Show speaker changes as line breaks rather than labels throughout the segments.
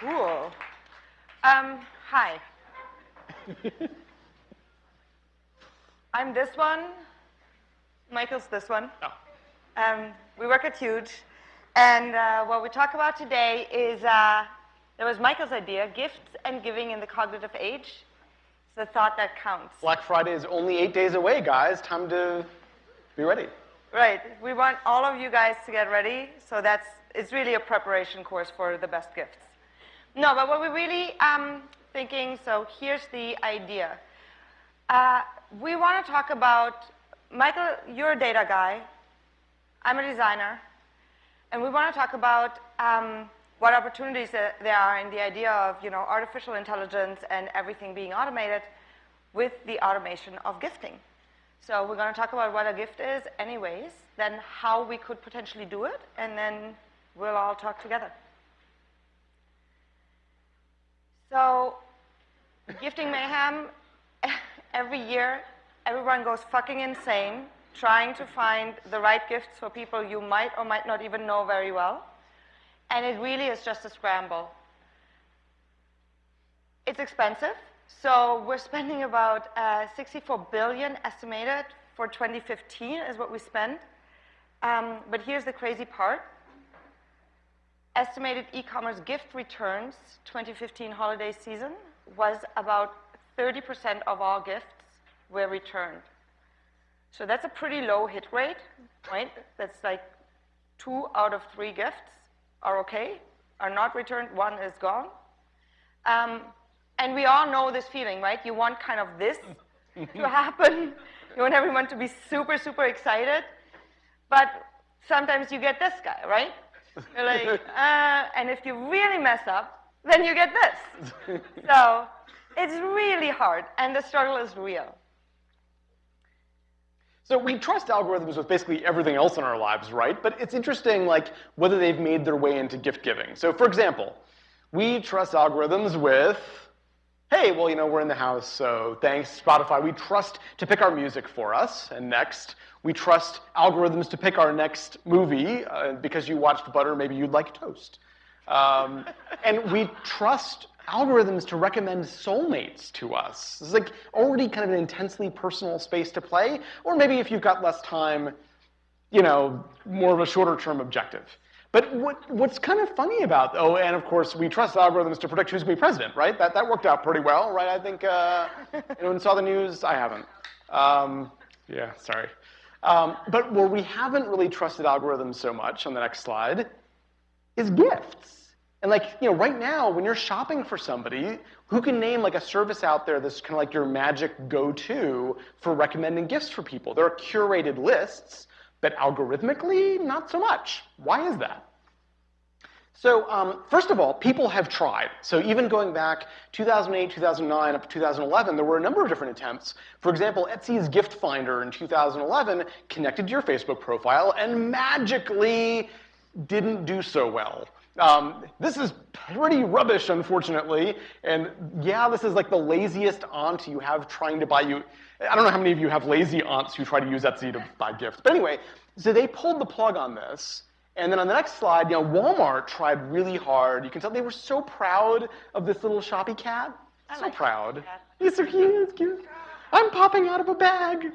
cool. Um, hi. I'm this one. Michael's this one.
oh,
Um, we work at Huge, and uh, what we talk about today is uh, there was Michael's idea: gifts and giving in the cognitive age. It's the thought that counts.
Black Friday is only eight days away, guys. Time to be ready.
Right. We want all of you guys to get ready. So that's it's really a preparation course for the best gifts. No, but what we're really um, thinking. So here's the idea. Uh, we want to talk about Michael. You're a data guy. I'm a designer, and we want to talk about um, what opportunities there there are in the idea of you know artificial intelligence and everything being automated with the automation of gifting. So we're going to talk about what a gift is anyways, then how we could potentially do it, and then we'll all talk together. So gifting mayhem, every year, everyone goes fucking insane trying to find the right gifts for people you might or might not even know very well. And it really is just a scramble. It's expensive. So we're spending about uh, 64 billion estimated for 2015 is what we spend. Um, but here's the crazy part. Estimated e-commerce gift returns 2015 holiday season was about 30% of all gifts were returned. So that's a pretty low hit rate, right? That's like two out of three gifts are okay, are not returned, one is gone. Um, and we all know this feeling, right? You want kind of this to happen. You want everyone to be super, super excited. But sometimes you get this guy, right? You're like, uh, and if you really mess up, then you get this. so it's really hard, and the struggle is real.
So we trust algorithms with basically everything else in our lives, right? But it's interesting, like, whether they've made their way into gift giving. So for example, we trust algorithms with, hey, well, you know, we're in the house, so thanks, Spotify. We trust to pick our music for us. And next, we trust algorithms to pick our next movie. Uh, because you watched Butter, maybe you'd like Toast. Um, and we trust algorithms to recommend soulmates to us. This is like already kind of an intensely personal space to play. Or maybe if you've got less time, you know, more of a shorter term objective. But what, what's kind of funny about, oh, and of course, we trust algorithms to predict who's going to be president, right? That, that worked out pretty well, right? I think, uh, anyone saw the news? I haven't. Um, yeah, sorry. Um, but where we haven't really trusted algorithms so much, on the next slide, is gifts. And like, you know, right now, when you're shopping for somebody, who can name like a service out there that's kind of like your magic go-to for recommending gifts for people? There are curated lists, but algorithmically, not so much. Why is that? So um, first of all, people have tried. So even going back 2008, 2009, up to 2011, there were a number of different attempts. For example, Etsy's gift finder in 2011 connected to your Facebook profile and magically didn't do so well. Um, this is pretty rubbish, unfortunately. And yeah, this is like the laziest aunt you have trying to buy you. I don't know how many of you have lazy aunts who try to use Etsy to buy gifts. But anyway, so they pulled the plug on this. And then on the next slide, you know, Walmart tried really hard. You can tell they were so proud of this little Shopycat.
I
so
like
proud. He's so cute. He's cute. I'm popping out of a bag.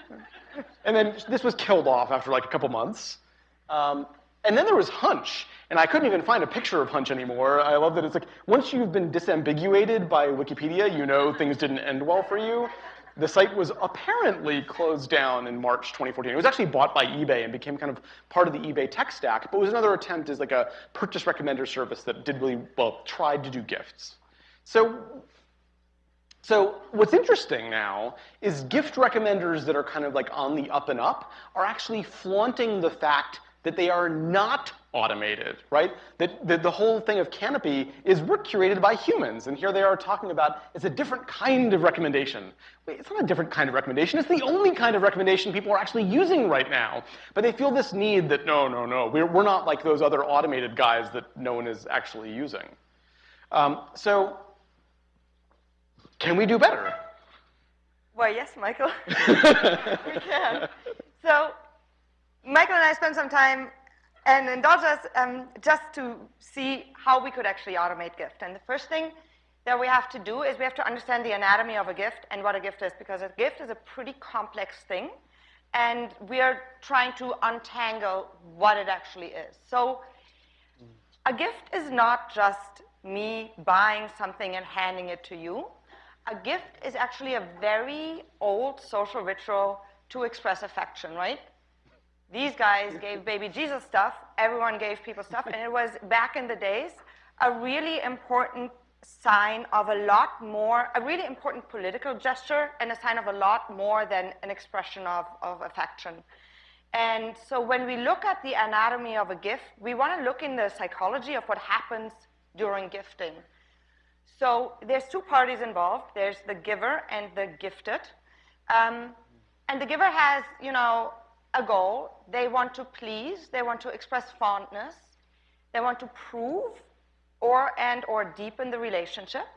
And then this was killed off after like a couple months. Um, and then there was Hunch, and I couldn't even find a picture of Hunch anymore. I love that it's like, once you've been disambiguated by Wikipedia, you know things didn't end well for you. The site was apparently closed down in March 2014. It was actually bought by eBay and became kind of part of the eBay tech stack, but was another attempt as like a purchase recommender service that did really, well, tried to do gifts. So so what's interesting now is gift recommenders that are kind of like on the up and up are actually flaunting the fact that they are not automated, right? That, that the whole thing of Canopy is we're curated by humans, and here they are talking about it's a different kind of recommendation. Wait, it's not a different kind of recommendation. It's the only kind of recommendation people are actually using right now. But they feel this need that no, no, no, we're, we're not like those other automated guys that no one is actually using. Um, so can we do better?
Well, yes, Michael. we can. So, Michael and I spent some time and indulge us um, just to see how we could actually automate gift. And the first thing that we have to do is we have to understand the anatomy of a gift and what a gift is, because a gift is a pretty complex thing, and we are trying to untangle what it actually is. So a gift is not just me buying something and handing it to you. A gift is actually a very old social ritual to express affection, right? These guys gave baby Jesus stuff, everyone gave people stuff, and it was back in the days a really important sign of a lot more, a really important political gesture and a sign of a lot more than an expression of, of affection. And so when we look at the anatomy of a gift, we want to look in the psychology of what happens during gifting. So there's two parties involved. There's the giver and the gifted. Um, and the giver has, you know, a goal. They want to please. They want to express fondness. They want to prove or and or deepen the relationship.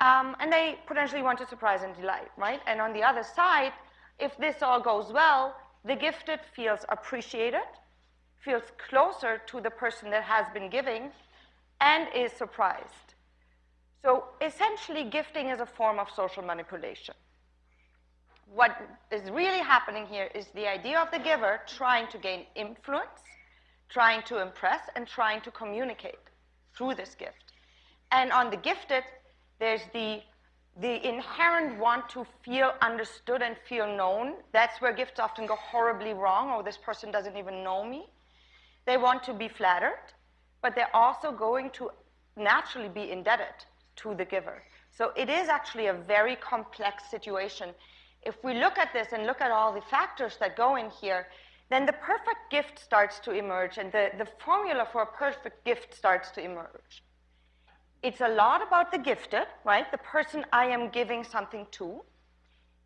Um, and they potentially want to surprise and delight, right? And on the other side, if this all goes well, the gifted feels appreciated, feels closer to the person that has been giving, and is surprised. So essentially, gifting is a form of social manipulation. What is really happening here is the idea of the giver trying to gain influence, trying to impress, and trying to communicate through this gift. And on the gifted, there's the, the inherent want to feel understood and feel known. That's where gifts often go horribly wrong, or this person doesn't even know me. They want to be flattered, but they're also going to naturally be indebted to the giver. So it is actually a very complex situation. If we look at this and look at all the factors that go in here, then the perfect gift starts to emerge and the, the formula for a perfect gift starts to emerge. It's a lot about the gifted, right? The person I am giving something to.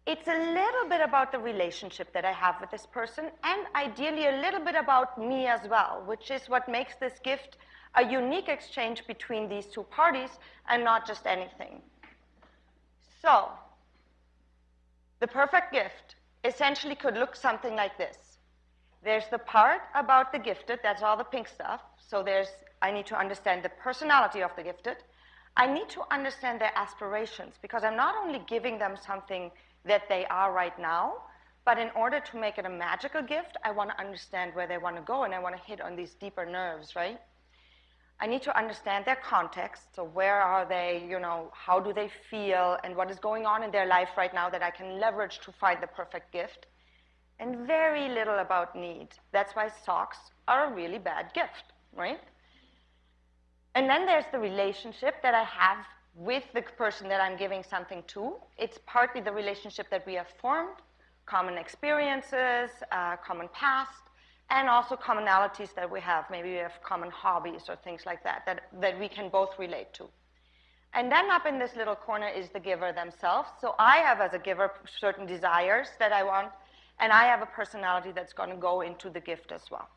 It's a little bit about the relationship that I have with this person, and ideally a little bit about me as well, which is what makes this gift a unique exchange between these two parties and not just anything. So, the perfect gift essentially could look something like this. There's the part about the gifted, that's all the pink stuff. So there's, I need to understand the personality of the gifted. I need to understand their aspirations because I'm not only giving them something that they are right now, but in order to make it a magical gift, I want to understand where they want to go and I want to hit on these deeper nerves, right? I need to understand their context. So where are they, you know, how do they feel and what is going on in their life right now that I can leverage to find the perfect gift and very little about need. That's why socks are a really bad gift, right? And then there's the relationship that I have with the person that I'm giving something to. It's partly the relationship that we have formed, common experiences, uh, common past, and also commonalities that we have. Maybe we have common hobbies or things like that, that, that we can both relate to. And then up in this little corner is the giver themselves. So I have, as a giver, certain desires that I want and I have a personality that's going to go into the gift as well.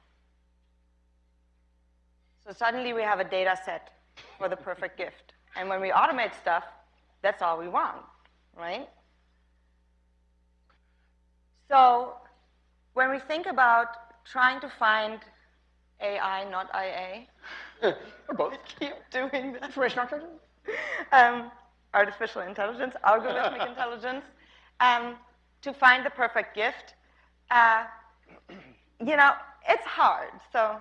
So suddenly we have a data set for the perfect gift. And when we automate stuff, that's all we want, right? So when we think about trying to find AI, not IA,
both.
keep doing that.
Information architecture?
Um, artificial intelligence, algorithmic intelligence. Um, to find the perfect gift, uh, you know, it's hard. So.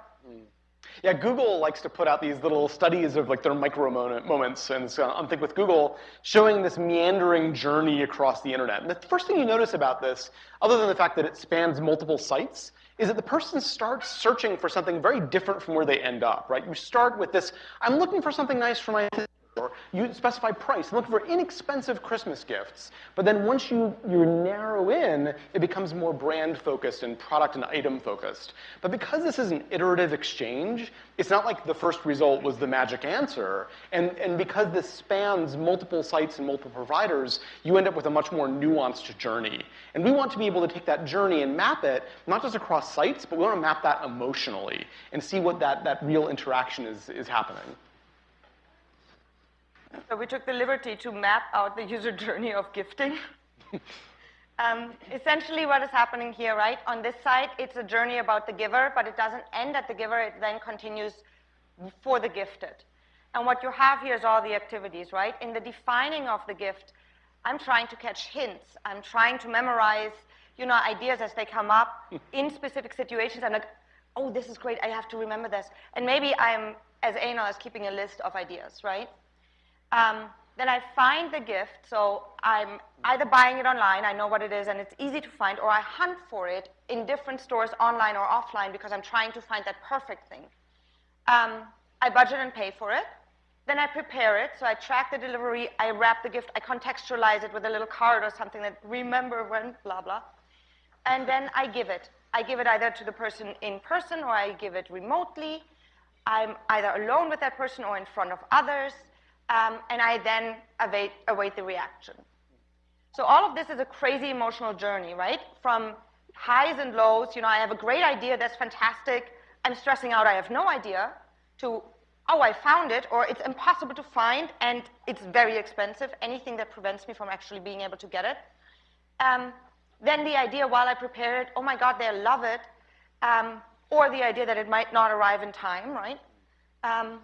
Yeah, Google likes to put out these little studies of like their micro moments, and so I'm think with Google showing this meandering journey across the internet. And the first thing you notice about this, other than the fact that it spans multiple sites, is that the person starts searching for something very different from where they end up, right? You start with this, I'm looking for something nice for my you specify price, looking for inexpensive Christmas gifts. But then once you, you narrow in, it becomes more brand focused and product and item focused. But because this is an iterative exchange, it's not like the first result was the magic answer. And, and because this spans multiple sites and multiple providers, you end up with a much more nuanced journey. And we want to be able to take that journey and map it, not just across sites, but we want to map that emotionally and see what that, that real interaction is, is happening.
So we took the liberty to map out the user journey of gifting. Um, essentially, what is happening here, right? On this side, it's a journey about the giver, but it doesn't end at the giver. It then continues for the gifted. And what you have here is all the activities, right? In the defining of the gift, I'm trying to catch hints. I'm trying to memorize, you know, ideas as they come up in specific situations. I'm like, oh, this is great. I have to remember this. And maybe I'm, as anal, as keeping a list of ideas, right? Um, then I find the gift, so I'm either buying it online, I know what it is and it's easy to find, or I hunt for it in different stores online or offline because I'm trying to find that perfect thing. Um, I budget and pay for it. Then I prepare it, so I track the delivery, I wrap the gift, I contextualize it with a little card or something that remember when, blah, blah. And then I give it. I give it either to the person in person or I give it remotely. I'm either alone with that person or in front of others um, and I then await, await the reaction. So all of this is a crazy emotional journey, right? From highs and lows, you know, I have a great idea, that's fantastic, I'm stressing out, I have no idea, to, oh, I found it, or it's impossible to find, and it's very expensive, anything that prevents me from actually being able to get it. Um, then the idea while I prepare it, oh my God, they'll love it, um, or the idea that it might not arrive in time, right? Um,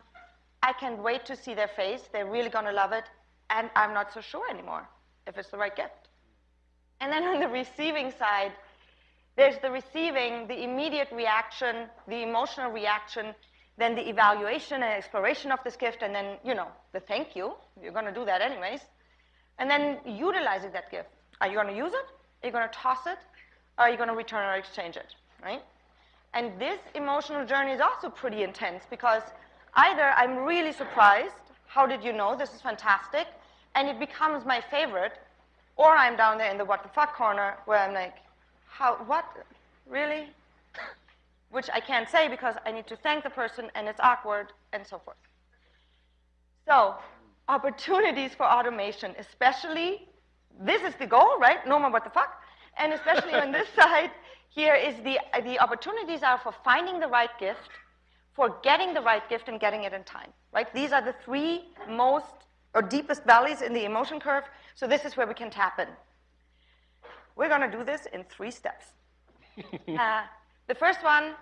I can't wait to see their face. They're really going to love it. And I'm not so sure anymore if it's the right gift. And then on the receiving side, there's the receiving, the immediate reaction, the emotional reaction, then the evaluation and exploration of this gift, and then, you know, the thank you. You're going to do that anyways. And then utilizing that gift. Are you going to use it? Are you going to toss it? Or are you going to return or exchange it, right? And this emotional journey is also pretty intense because Either I'm really surprised, how did you know, this is fantastic, and it becomes my favorite, or I'm down there in the what the fuck corner where I'm like, how, what, really? Which I can't say because I need to thank the person and it's awkward and so forth. So, opportunities for automation, especially, this is the goal, right? No more what the fuck. And especially on this side, here is the, the opportunities are for finding the right gift, for getting the right gift and getting it in time, right? These are the three most or deepest valleys in the emotion curve, so this is where we can tap in. We're going to do this in three steps. uh, the first one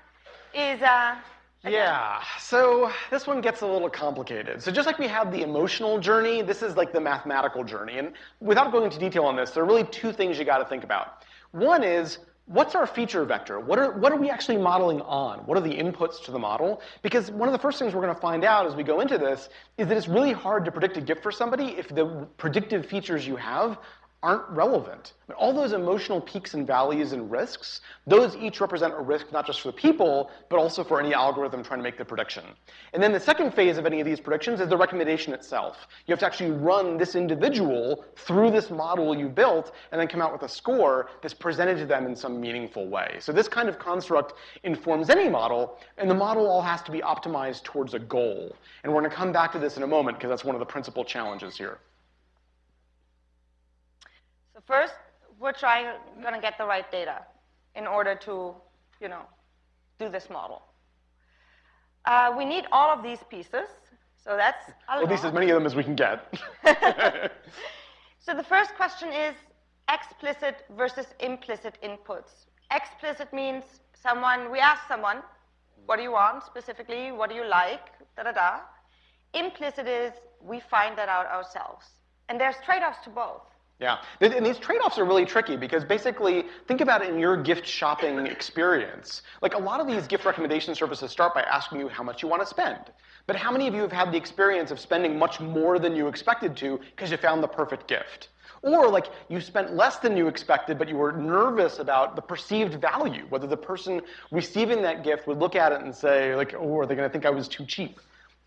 is uh,
yeah, so this one gets a little complicated. So just like we have the emotional journey, this is like the mathematical journey. And without going into detail on this, there are really two things you got to think about. One is what's our feature vector? What are, what are we actually modeling on? What are the inputs to the model? Because one of the first things we're going to find out as we go into this is that it's really hard to predict a gift for somebody if the predictive features you have aren't relevant. All those emotional peaks and valleys and risks, those each represent a risk not just for the people, but also for any algorithm trying to make the prediction. And then the second phase of any of these predictions is the recommendation itself. You have to actually run this individual through this model you built and then come out with a score that's presented to them in some meaningful way. So this kind of construct informs any model, and the model all has to be optimized towards a goal. And we're going to come back to this in a moment because that's one of the principal challenges here.
First, we're trying going to get the right data in order to, you know, do this model. Uh, we need all of these pieces. So that's
At least as many of them as we can get.
so the first question is explicit versus implicit inputs. Explicit means someone, we ask someone, what do you want specifically? What do you like? Da da da. Implicit is we find that out ourselves. And there's trade-offs to both.
Yeah, and these trade-offs are really tricky because basically, think about it in your gift shopping experience. Like a lot of these gift recommendation services start by asking you how much you want to spend. But how many of you have had the experience of spending much more than you expected to because you found the perfect gift? Or like you spent less than you expected, but you were nervous about the perceived value, whether the person receiving that gift would look at it and say, like, oh, are they going to think I was too cheap?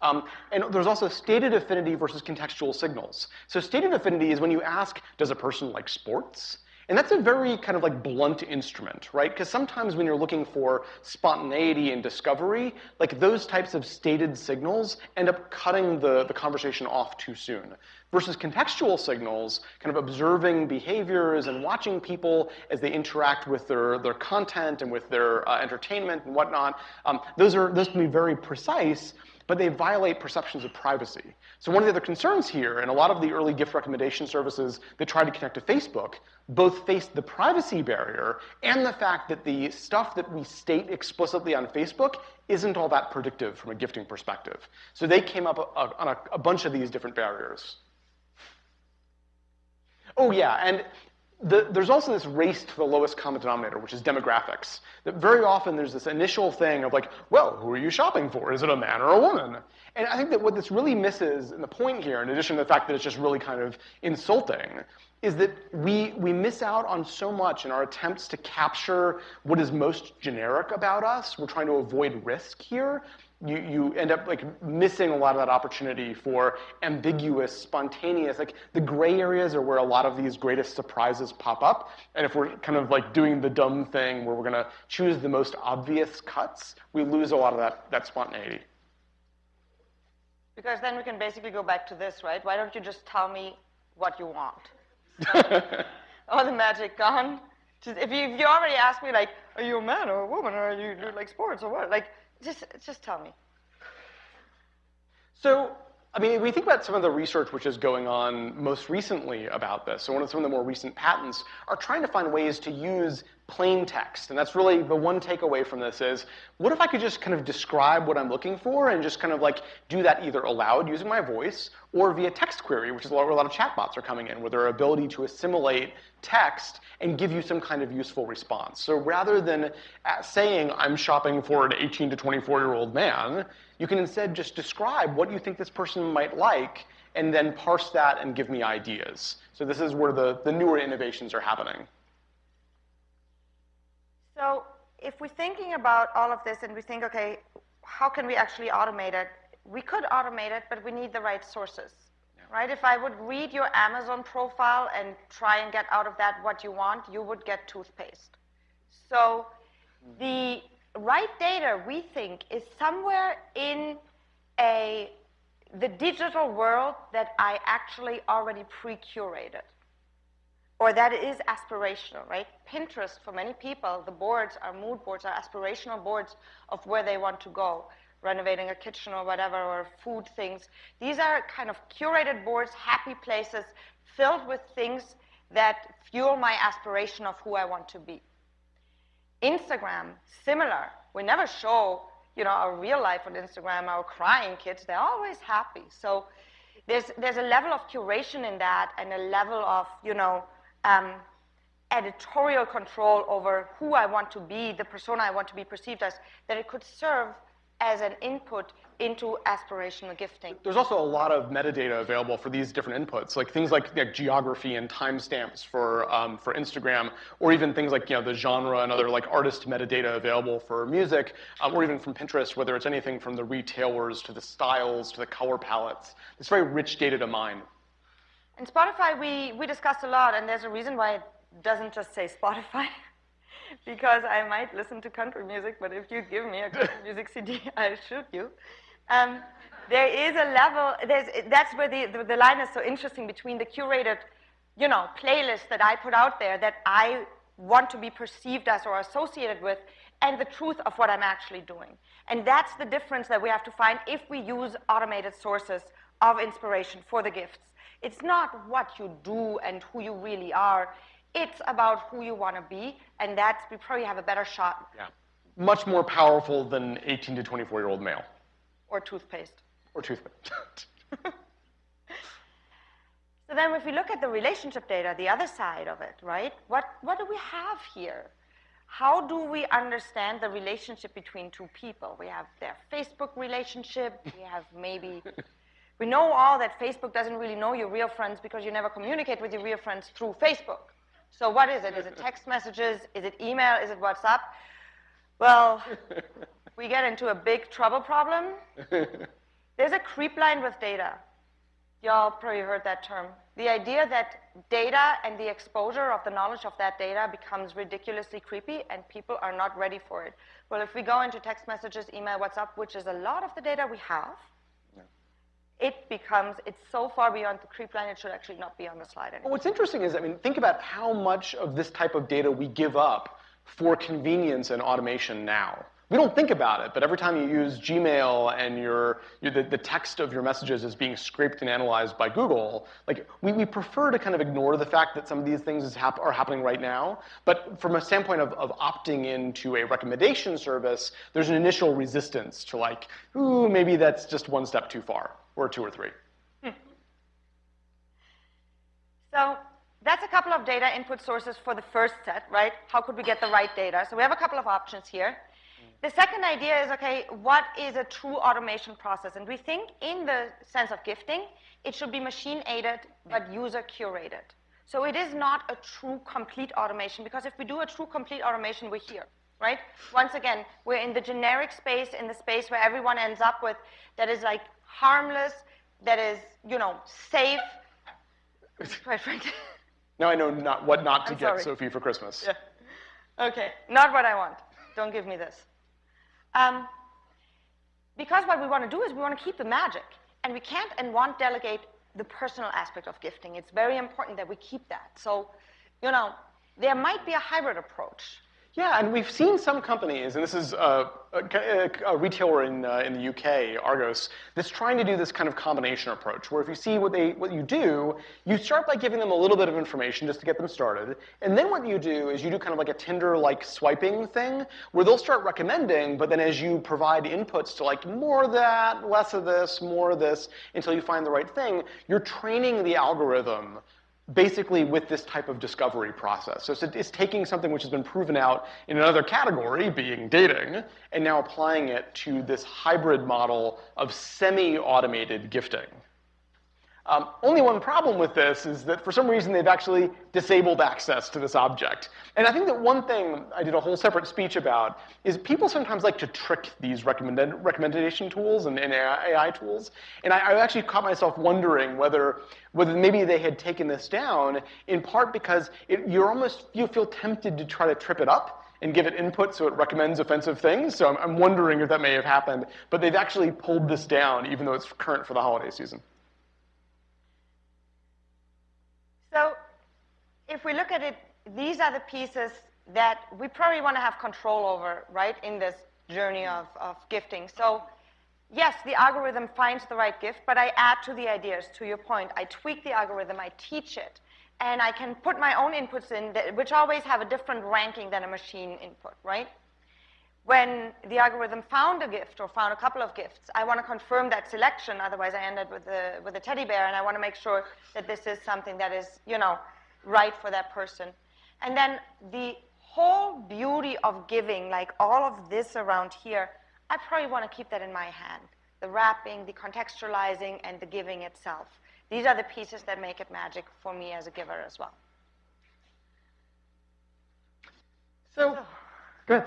Um, and there's also stated affinity versus contextual signals. So stated affinity is when you ask, does a person like sports? And that's a very kind of like blunt instrument, right? Because sometimes when you're looking for spontaneity and discovery, like those types of stated signals end up cutting the, the conversation off too soon. Versus contextual signals, kind of observing behaviors and watching people as they interact with their, their content and with their uh, entertainment and whatnot, um, those, are, those can be very precise but they violate perceptions of privacy. So one of the other concerns here, and a lot of the early gift recommendation services that tried to connect to Facebook, both faced the privacy barrier and the fact that the stuff that we state explicitly on Facebook isn't all that predictive from a gifting perspective. So they came up on a, a bunch of these different barriers. Oh yeah, and the, there's also this race to the lowest common denominator, which is demographics. That very often there's this initial thing of like, well, who are you shopping for? Is it a man or a woman? And I think that what this really misses, and the point here, in addition to the fact that it's just really kind of insulting, is that we, we miss out on so much in our attempts to capture what is most generic about us. We're trying to avoid risk here you, you end up like missing a lot of that opportunity for ambiguous, spontaneous, like the gray areas are where a lot of these greatest surprises pop up. And if we're kind of like doing the dumb thing where we're gonna choose the most obvious cuts, we lose a lot of that, that spontaneity.
Because then we can basically go back to this, right? Why don't you just tell me what you want? All the magic gone. Just, if, you, if you already asked me, like, are you a man or a woman, or are you do like sports or what? Like, just, just tell me.
So, I mean, we think about some of the research which is going on most recently about this. So one of some of the more recent patents are trying to find ways to use plain text. And that's really the one takeaway from this is, what if I could just kind of describe what I'm looking for and just kind of like do that either aloud using my voice or via text query, which is where a lot of chatbots are coming in, with their ability to assimilate text and give you some kind of useful response. So rather than uh, saying, I'm shopping for an 18 to 24 year old man, you can instead just describe what you think this person might like and then parse that and give me ideas. So this is where the, the newer innovations are happening.
So if we're thinking about all of this and we think, okay, how can we actually automate it? We could automate it, but we need the right sources, yeah. right? If I would read your Amazon profile and try and get out of that what you want, you would get toothpaste. So mm-hmm. the right data, we think, is somewhere in a the digital world that I actually already pre-curated or that is aspirational, right? Pinterest, for many people, the boards are mood boards, are aspirational boards of where they want to go, renovating a kitchen or whatever, or food things. These are kind of curated boards, happy places, filled with things that fuel my aspiration of who I want to be. Instagram, similar. We never show, you know, our real life on Instagram, our crying kids. They're always happy. So there's, there's a level of curation in that and a level of, you know, um, editorial control over who I want to be, the persona I want to be perceived as, that it could serve as an input into aspirational gifting.
There's also a lot of metadata available for these different inputs, like things like, like geography and timestamps for um, for Instagram, or even things like you know the genre and other like artist metadata available for music, um, or even from Pinterest, whether it's anything from the retailers to the styles to the color palettes. It's very rich data to mine.
In Spotify, we, we discussed a lot, and there's a reason why it doesn't just say Spotify. because I might listen to country music, but if you give me a country music CD, I'll shoot you. Um, there is a level, there's, that's where the, the, the, line is so interesting between the curated, you know, playlist that I put out there that I want to be perceived as or associated with, and the truth of what I'm actually doing. And that's the difference that we have to find if we use automated sources of inspiration for the gifts. It's not what you do and who you really are. It's about who you want to be, and that's we probably have a better shot.
Yeah, much more powerful than 18 to 24 year old male.
Or toothpaste.
Or toothpaste.
so then, if we look at the relationship data, the other side of it, right? What what do we have here? How do we understand the relationship between two people? We have their Facebook relationship. We have maybe We know all that Facebook doesn't really know your real friends because you never communicate with your real friends through Facebook. So what is it? Is it text messages? Is it email? Is it WhatsApp? Well, we get into a big trouble problem. There's a creep line with data. Y'all probably heard that term. The idea that data and the exposure of the knowledge of that data becomes ridiculously creepy and people are not ready for it. Well, if we go into text messages, email, WhatsApp, which is a lot of the data we have, it becomes, it's so far beyond the creep line, it should actually not be on the slide anymore.
Well, what's interesting is, I mean, think about how much of this type of data we give up for convenience and automation now. we don't think about it, but every time you use Gmail and your, your the, the text of your messages is being scraped and analyzed by Google, like we, we prefer to kind of ignore the fact that some of these things hap are happening right now. But from a standpoint of, of opting into a recommendation service, there's an initial resistance to like, ooh, maybe that's just one step too far, or two or three.
So that's a couple of data input sources for the first set, right? How could we get the right data? So we have a couple of options here. The second idea is, okay, what is a true automation process? And we think in the sense of gifting, it should be machine-aided but user-curated. So it is not a true complete automation because if we do a true complete automation, we're here, right? Once again, we're in the generic space, in the space where everyone ends up with that is like harmless, that is, you know, safe, quite frankly.
Now I know not what not to
I'm
get
sorry.
Sophie for Christmas.
Yeah. Okay, not what I want. Don't give me this. Um, because what we want to do is we want to keep the magic. And we can't and won't delegate the personal aspect of gifting. It's very important that we keep that. So, you know, there might be a hybrid approach.
Yeah, and we've seen some companies, and this is uh, a, a, retailer in, uh, in the UK, Argos, that's trying to do this kind of combination approach, where if you see what, they, what you do, you start by giving them a little bit of information just to get them started, and then what you do is you do kind of like a Tinder-like swiping thing, where they'll start recommending, but then as you provide inputs to like more of that, less of this, more of this, until you find the right thing, you're training the algorithm basically with this type of discovery process. So it's, it's taking something which has been proven out in another category, being dating, and now applying it to this hybrid model of semi-automated gifting. Um, only one problem with this is that for some reason they've actually disabled access to this object. And I think that one thing I did a whole separate speech about is people sometimes like to trick these recommended, recommendation tools and, and AI tools. And I, I actually caught myself wondering whether, whether maybe they had taken this down in part because it, you're almost, you feel tempted to try to trip it up and give it input so it recommends offensive things. So I'm, I'm wondering if that may have happened. But they've actually pulled this down even though it's current for the holiday season.
So if we look at it, these are the pieces that we probably want to have control over, right, in this journey of, of gifting. So yes, the algorithm finds the right gift, but I add to the ideas, to your point. I tweak the algorithm, I teach it, and I can put my own inputs in, that, which always have a different ranking than a machine input, right? When the algorithm found a gift or found a couple of gifts, I want to confirm that selection, otherwise I end up with a, with a teddy bear, and I want to make sure that this is something that is, you know, right for that person. And then the whole beauty of giving, like all of this around here, I probably want to keep that in my hand. The wrapping, the contextualizing, and the giving itself. These are the pieces that make it magic for me as a giver as well.
So, good.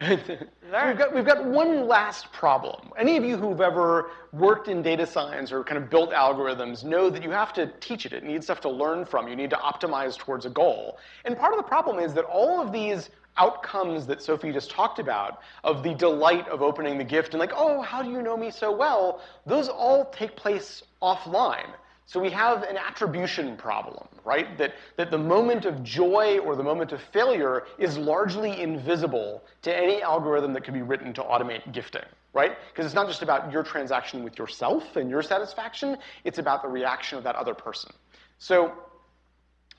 we've, got, we've got one last problem. Any of you who've ever worked in data science or kind of built algorithms know that you have to teach it. It needs stuff to learn from. You need to optimize towards a goal. And part of the problem is that all of these outcomes that Sophie just talked about, of the delight of opening the gift and like, oh, how do you know me so well, those all take place offline. So we have an attribution problem, right? That, that the moment of joy or the moment of failure is largely invisible to any algorithm that could be written to automate gifting, right? Because it's not just about your transaction with yourself and your satisfaction, it's about the reaction of that other person. So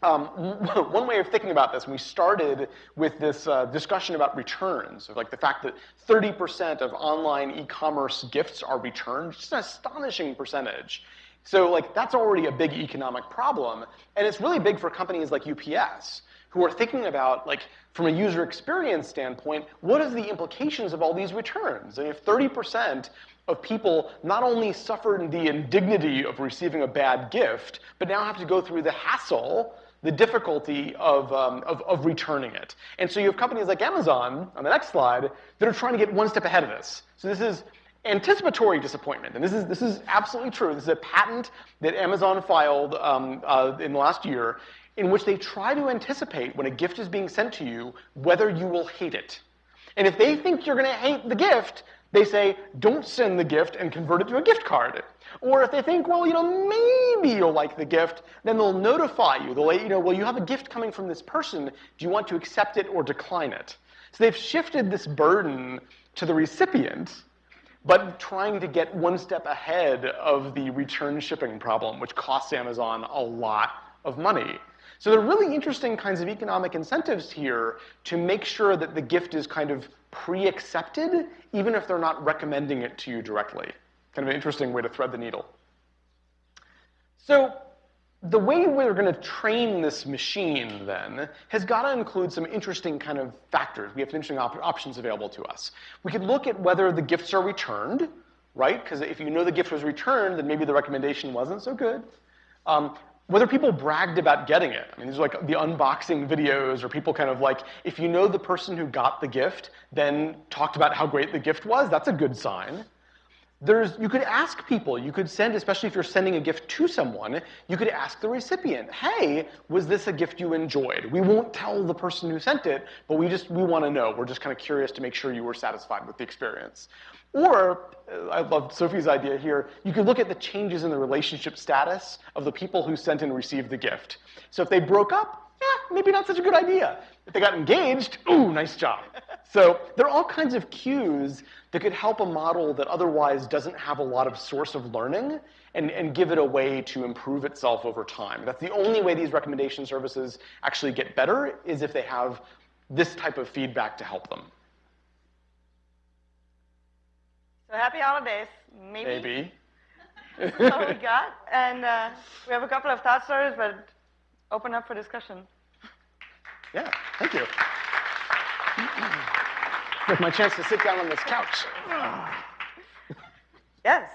um, one way of thinking about this, we started with this uh, discussion about returns, of like the fact that 30% of online e-commerce gifts are returned, just an astonishing percentage. So like that's already a big economic problem, and it's really big for companies like UPS who are thinking about like from a user experience standpoint, what are the implications of all these returns? And if 30% of people not only suffered the indignity of receiving a bad gift, but now have to go through the hassle the difficulty of, um, of, of, returning it. And so you have companies like Amazon, on the next slide, that are trying to get one step ahead of this. So this is anticipatory disappointment. And this is, this is absolutely true. This is a patent that Amazon filed um, uh, in the last year in which they try to anticipate when a gift is being sent to you whether you will hate it. And if they think you're going to hate the gift, they say, don't send the gift and convert it to a gift card. Or if they think, well, you know, maybe you'll like the gift, then they'll notify you. They'll let you know, well, you have a gift coming from this person. Do you want to accept it or decline it? So they've shifted this burden to the recipient, but trying to get one step ahead of the return shipping problem, which costs Amazon a lot of money. So there are really interesting kinds of economic incentives here to make sure that the gift is kind of pre-accepted, even if they're not recommending it to you directly. Kind of an interesting way to thread the needle. So the way we're going to train this machine then has got to include some interesting kind of factors. We have some interesting op options available to us. We could look at whether the gifts are returned, right? Because if you know the gift was returned, then maybe the recommendation wasn't so good. Um, whether people bragged about getting it. I mean, these are like the unboxing videos, or people kind of like, if you know the person who got the gift, then talked about how great the gift was, that's a good sign. There's, you could ask people, you could send, especially if you're sending a gift to someone, you could ask the recipient, hey, was this a gift you enjoyed? We won't tell the person who sent it, but we just, we want to know. We're just kind of curious to make sure you were satisfied with the experience. Or, uh, I love Sophie's idea here, you could look at the changes in the relationship status of the people who sent and received the gift. So if they broke up, eh, maybe not such a good idea. If they got engaged, ooh, nice job. So there are all kinds of cues that could help a model that otherwise doesn't have a lot of source of learning and, and give it a way to improve itself over time. That's the only way these recommendation services actually get better is if they have this type of feedback to help them.
So happy holidays, maybe.
Maybe.
That's all we got. And uh, we have a couple of thought stories, but open up for discussion.
Yeah, thank you. With my chance to sit down on this couch.
Yes.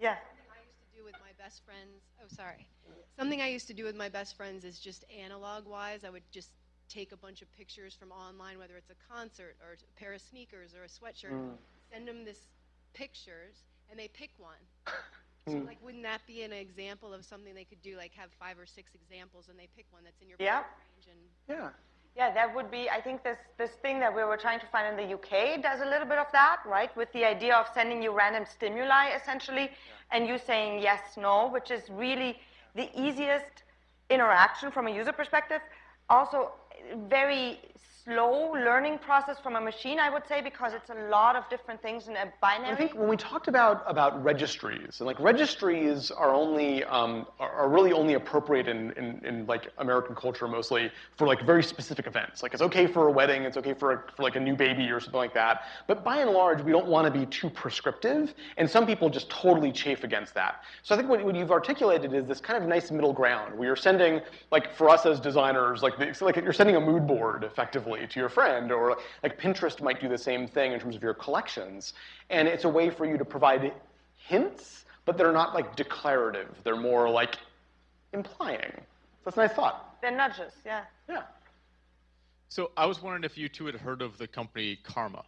Yeah.
Something I used to do with my best friends. Oh, sorry. Something I used to do with my best friends is just analog wise. I would just take a bunch of pictures from online, whether it's a concert or a pair of sneakers or a sweatshirt, mm. send them this pictures, and they pick one. So, mm. like, wouldn't that be an example of something they could do? Like, have five or six examples, and they pick one that's in your
Yeah.
range. And
Yeah.
Yeah, that would be, I think this, this thing that we were trying to find in the UK does a little bit of that, right? With the idea of sending you random stimuli, essentially, and you saying yes, no, which is really the easiest interaction from a user perspective. Also, very slow learning process from a machine, I would say, because it's a lot of different things in a binary.
I think when we talked about about registries, and like registries are only um, are, really only appropriate in, in, in like American culture mostly for like very specific events. Like it's okay for a wedding, it's okay for a, for like a new baby or something like that. But by and large, we don't want to be too prescriptive, and some people just totally chafe against that. So I think what, what you've articulated is this kind of nice middle ground where you're sending like for us as designers, like the, like you're sending a mood board effectively to your friend, or like Pinterest might do the same thing in terms of your collections. And it's a way for you to provide hints, but they're not like declarative. They're more like implying. So That's a nice thought.
They're nudges, yeah.
Yeah.
So I was wondering if you two had heard of the company Karma.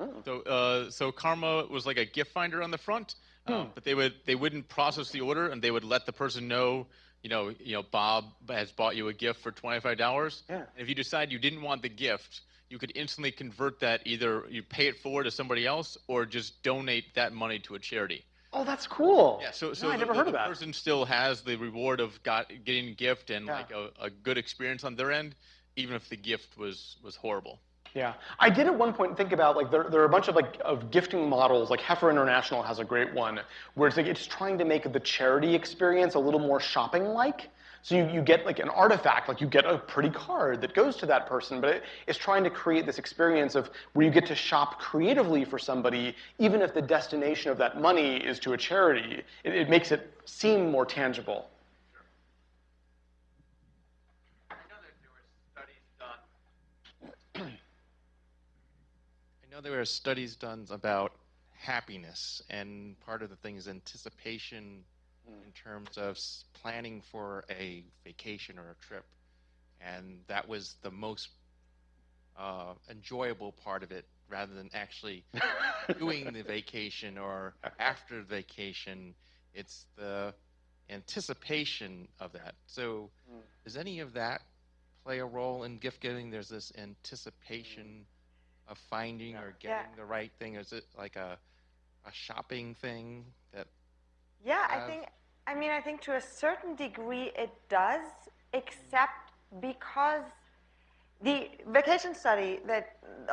Oh.
So, uh, so Karma was like a gift finder on the front, um, but they would they wouldn't process the order, and they would let the person know, you know, you know, Bob has bought you a gift for twenty five dollars.
Yeah.
And if you decide you didn't want the gift, you could instantly convert that either you pay it forward to somebody else or just donate that money to a charity.
Oh, that's cool.
Yeah, so
No,
so
I
the,
never
the-
heard
the
of that.
person still has the reward of got getting a gift and
Yeah.
like a, a good experience on their end, even if the gift was was horrible.
Yeah, I did at one point think about like there, there are a bunch of like of gifting models. Like Heifer International has a great one where it's like it's trying to make the charity experience a little more shopping-like. So you, you get like an artifact, like you get a pretty card that goes to that person, but it, it's trying to create this experience of where you get to shop creatively for somebody, even if the destination of that money is to a charity. It, it makes it seem more tangible.
I know that there were studies done. I know there were studies done about happiness, and part of the thing is anticipation mm. in terms of planning for a vacation or a trip, and that was the most uh, enjoyable part of it, rather than actually doing the vacation or after the vacation. It's the anticipation of that. So, mm. does any of that play a role in gift giving? There's this anticipation mm. Of finding or
Yeah.
getting the right thing. Is it like a a shopping thing that
Yeah, I
have-
think, I mean, I think to a certain degree it does, except because The vacation study that,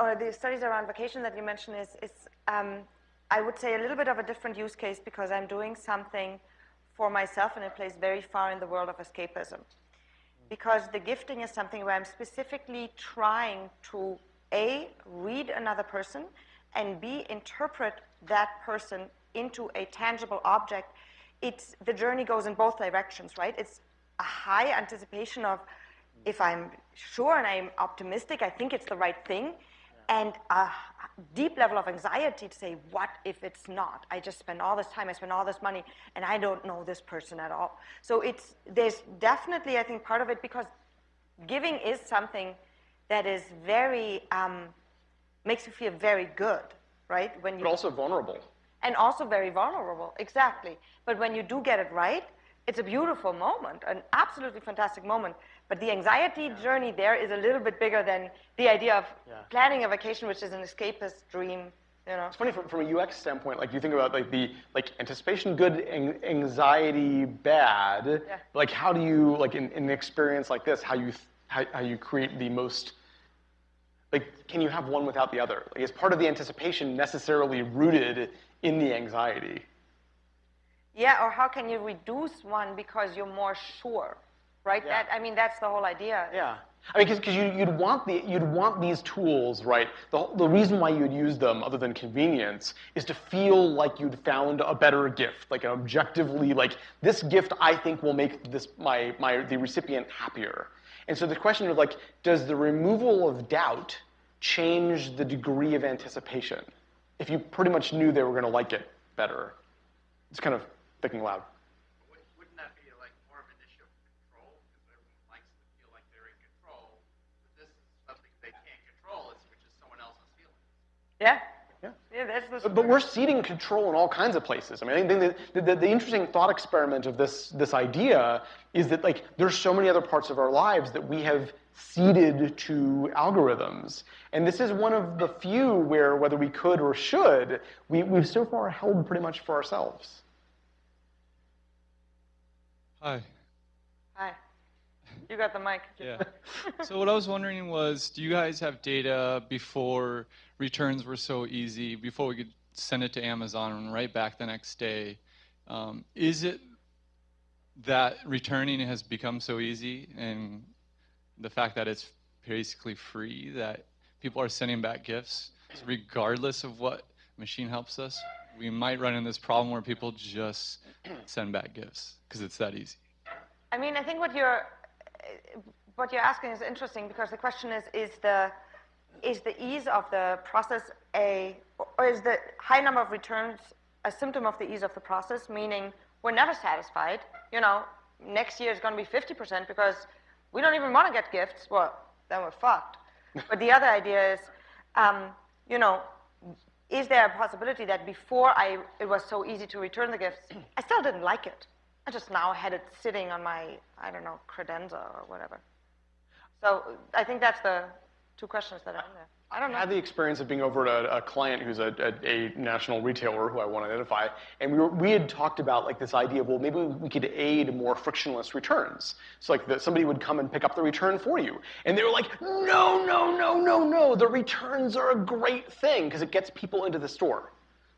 or the studies around vacation that you mentioned is, is um, I would say, a little bit of a different use case because I'm doing something for myself in a place very far in the world of escapism. Because the gifting is something where I'm specifically trying to A, read another person, and B, interpret that person into a tangible object. It's, the journey goes in both directions, right? It's a high anticipation of if I'm sure and I'm optimistic, I think it's the right thing, and a deep level of anxiety to say, what if it's not? I just spend all this time, I spend all this money, and I don't know this person at all. So it's, there's definitely, I think, part of it because giving is something that is very, um, makes you feel very good, right? When you
But also vulnerable.
and also very vulnerable, exactly. But when you do get it right, it's a beautiful moment, an absolutely fantastic moment. But the anxiety journey there is a little bit bigger than the idea of
Yeah.
planning a vacation, which is an escapist dream. You know,
It's funny from, from a UX standpoint, like you think about like the like anticipation good, an- anxiety bad.
Yeah.
Like how do you like in, in an experience like this, how you how, how you create the most like can you have one without the other? Like is part of the anticipation necessarily rooted in the anxiety?
yeah. Or how can you reduce one because you're more sure, right?
Yeah.
That I mean, that's the whole idea.
Yeah. I mean, because you, you'd want the you'd want these tools, right? The, the reason why you'd use them, other than convenience, is to feel like you'd found a better gift, like an objectively, like this gift I think will make this my my the recipient happier. And so the question is like, does the removal of doubt change the degree of anticipation? If you pretty much knew they were going to like it better, it's kind of thinking loud.
Wouldn't wouldn't that be like more of an issue of control? Because everyone likes to feel like they're in control. But this is something they can't control, it's which is someone else's feelings.
Yeah.
Yeah.
Yeah. That's the.
But, but we're ceding control in all kinds of places. I mean, I think the, the, the, the interesting thought experiment of this, this idea is that like there's so many other parts of our lives that we have ceded to algorithms. And this is one of the few where whether we could or should, we, we've so far held pretty much for ourselves.
Hi.
Hi. You got the mic.
Yeah. so what I was wondering was, do you guys have data before returns were so easy, before we could send it to Amazon and right back the next day? Um, is it that returning has become so easy, and the fact that it's basically free that people are sending back gifts, so regardless of what machine helps us? We might run into this problem where people just send back gifts because it's that easy.
I mean, I think what you're what you're asking is interesting because the question is: is the is the ease of the process a or is the high number of returns a symptom of the ease of the process? Meaning, we're never satisfied. You know, next year is going to be 50% because we don't even want to get gifts. Well, then we're fucked. but the other idea is, um, you know, is there a possibility that before I, it was so easy to return the gifts, I still didn't like it. I just now had it sitting on my, I don't know, credenza or whatever. So I think that's the two questions that are in there. I don't
I
know.
had the experience of being over at a, a client who's a, a, a national retailer who I want to identify, and we, were, we had talked about like this idea of well maybe we could aid more frictionless returns. So like that somebody would come and pick up the return for you, and they were like, no, no, no, no, no, the returns are a great thing because it gets people into the store.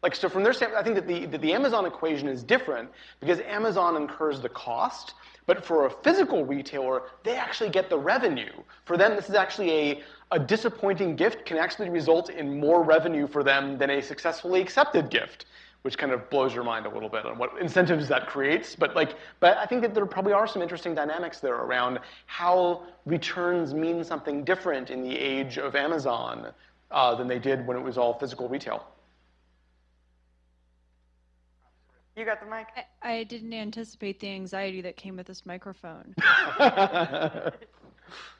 Like so from their standpoint, I think that the, that the Amazon equation is different because Amazon incurs the cost, but for a physical retailer, they actually get the revenue. For them, this is actually a, a disappointing gift can actually result in more revenue for them than a successfully accepted gift, which kind of blows your mind a little bit on what incentives that creates. But like, but I think that there probably are some interesting dynamics there around how returns mean something different in the age of Amazon uh, than they did when it was all physical retail.
You got the mic?
I, I didn't anticipate the anxiety that came with this microphone.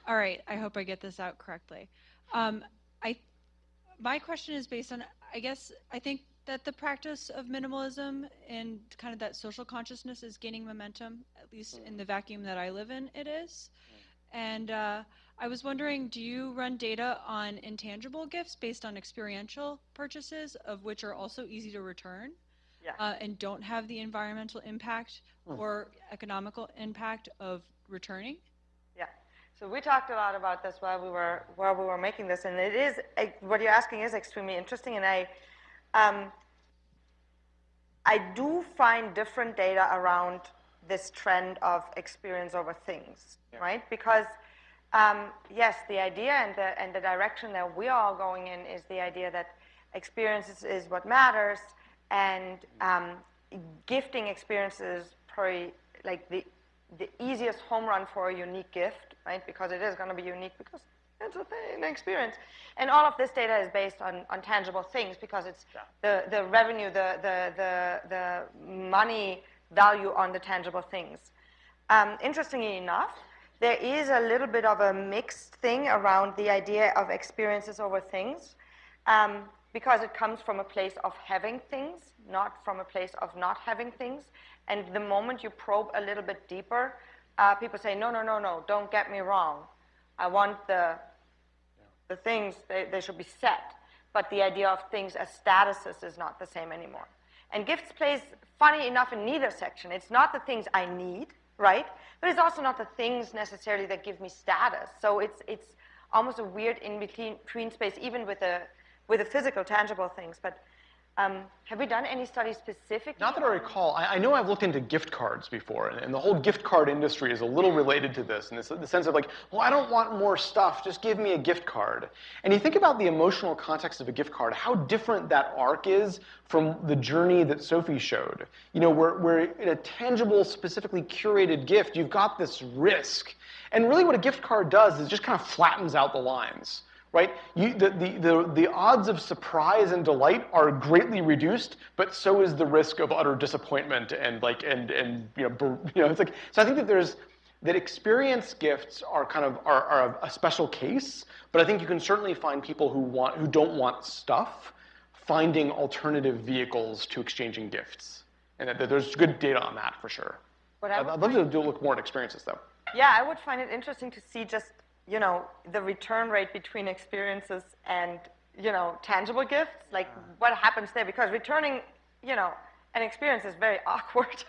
All right, I hope I get this out correctly. Um, I, my question is based on, I guess, I think that the practice of minimalism and kind of that social consciousness is gaining momentum, at least in the vacuum that I live in, it is. And uh, I was wondering, do you run data on intangible gifts based on experiential purchases, of which are also easy to return?
Yeah.
uh, and don't have the environmental impact or economical impact of returning.
Yeah. So we talked a lot about this while we were while we were making this, and it is what you're asking is extremely interesting, and I, um, I do find different data around this trend of experience over things, right? Because um, yes, the idea and the and the direction that we are all going in is the idea that experiences is what matters, and um, gifting experiences probably like the the easiest home run for a unique gift, right? Because it is going to be unique because it's a thing, an experience. And all of this data is based on, on tangible things because it's the, the revenue, the, the, the, the money value on the tangible things. Um, interestingly enough, there is a little bit of a mixed thing around the idea of experiences over things um, because it comes from a place of having things, not from a place of not having things. And the moment you probe a little bit deeper, uh, people say, no, no, no, no, don't get me wrong. I want the, the things, they, they should be set. But the idea of things as statuses is not the same anymore. And gifts plays, funny enough, in neither section. It's not the things I need, right? But it's also not the things necessarily that give me status. So it's, it's almost a weird in-between between space, even with the, with the physical, tangible things. But um, have we done any studies specifically?
Not that I recall. I, I know I've looked into gift cards before, and, and the whole gift card industry is a little related to this, in the, the sense of like, well, I don't want more stuff, just give me a gift card. And you think about the emotional context of a gift card, how different that arc is from the journey that Sophie showed. You know, where, where in a tangible, specifically curated gift, you've got this risk. And really what a gift card does is just kind of flattens out the lines right? You, the, the, the, the odds of surprise and delight are greatly reduced, but so is the risk of utter disappointment and like and and you know, you know it's like so I think that there's that experience gifts are kind of are, are a, special case, but I think you can certainly find people who want who don't want stuff finding alternative vehicles to exchanging gifts, and that, that there's good data on that for sure. I'd, I'd love to do look more at experiences though.
Yeah, I would find it interesting to see just, you know, the return rate between experiences and, you know, tangible gifts, like what happens there, because returning, you know, an experience is very awkward.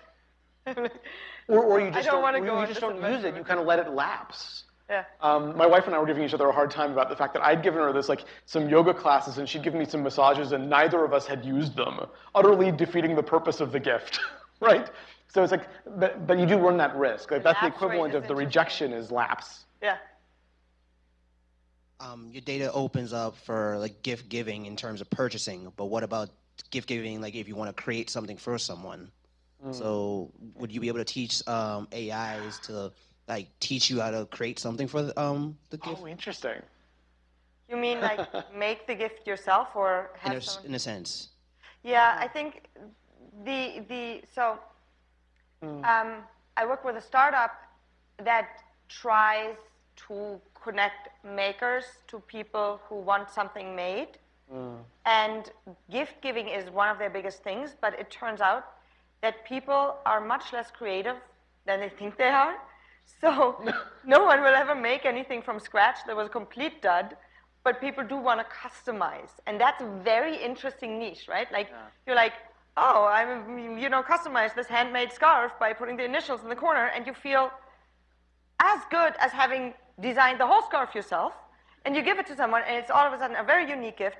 Or, or you just
don't wanna
or
go
you just don't use it. You kind of let it lapse.
yeah.
Um, my wife and I were giving each other a hard time about the fact that I'd given her this like some yoga classes and she'd given me some massages and neither of us had used them, utterly defeating the purpose of the gift, right? So it's like, but, but you do run that risk. Like
The
that's the equivalent of the rejection is lapse.
Yeah.
Um, your data opens up for like gift giving in terms of purchasing, but what about gift giving like if you want to create something for someone? So would you be able to teach um, AIs to like teach you how to create something for the, um, the gift?
Oh, interesting.
You mean like make the gift yourself or
in,
have
a, s-
someone?
in a sense.
Yeah, I think the the so um, I work with a startup that tries to connect makers to people who want something made. Mm. And gift giving is one of their biggest things, but it turns out that people are much less creative than they think they are. So no one will ever make anything from scratch that was a complete dud, but people do want to customize. And that's a very interesting niche, right? Like you're like, oh, I'm you know, customize this handmade scarf by putting the initials in the corner, and you feel as good as having designed the whole scarf yourself, and you give it to someone, and it's all of a sudden a very unique gift.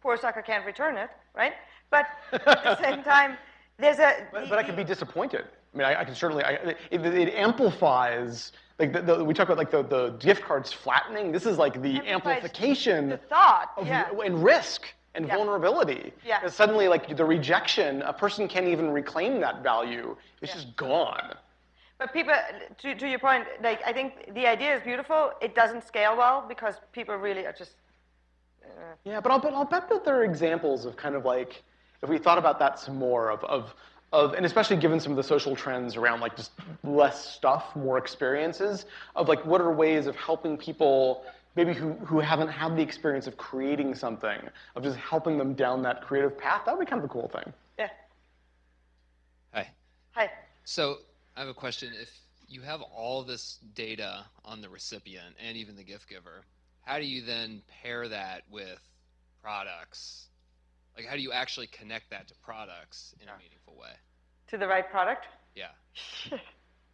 Poor sucker can't return it, right? But at the same time, there's a.
But,
the-
but I could be disappointed. I mean, I, I can certainly, I, it, it amplifies, like the, the, we talk about like the, the gift cards flattening. This is like the amplification
the thought,
of,
yeah.
and risk and
Yeah.
vulnerability.
Yeah.
suddenly, like the rejection, a person can't even reclaim that value. It's just gone.
But people, to, to your point, like I think the idea is beautiful. It doesn't scale well because people really are just.
Uh, yeah, but I'll bet, I'll bet that there are examples of kind of like, if we thought about that some more, of, of, of, and especially given some of the social trends around like just less stuff, more experiences, of like what are ways of helping people maybe who, who haven't had the experience of creating something, of just helping them down that creative path, that would be kind of a cool thing.
Yeah.
Hi.
Hi.
So I have a question. If you have all this data on the recipient and even the gift giver, how do you then pair that with products? Like, how do you actually connect that to products in a meaningful way?
To the right product.
Yeah.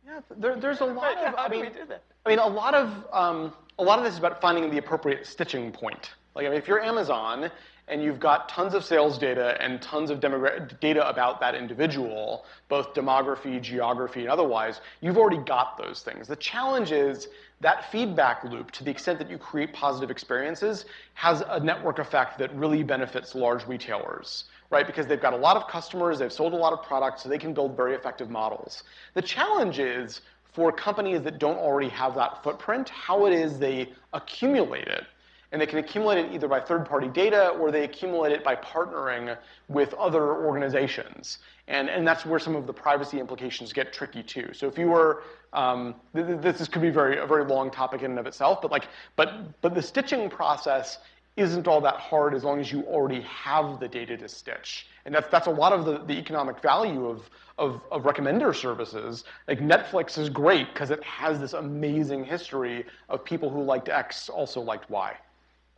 Yeah, there, there's a lot of.
how
I
do
mean,
we do that?
I mean, a lot of um, a lot of this is about finding the appropriate stitching point. Like, I mean, if you're Amazon and you've got tons of sales data and tons of data about that individual, both demography, geography, and otherwise, you've already got those things. The challenge is that feedback loop, to the extent that you create positive experiences, has a network effect that really benefits large retailers right? Because they've got a lot of customers, they've sold a lot of products, so they can build very effective models. The challenge is for companies that don't already have that footprint, how it is they accumulate it. And they can accumulate it either by third-party data or they accumulate it by partnering with other organizations. And, and that's where some of the privacy implications get tricky too. So if you were, um, th- th- this could be very, a very long topic in and of itself, but like, but, but the stitching process isn't all that hard as long as you already have the data to stitch. And that's, that's a lot of the, the economic value of, of, of recommender services. Like Netflix is great because it has this amazing history of people who liked X also liked Y.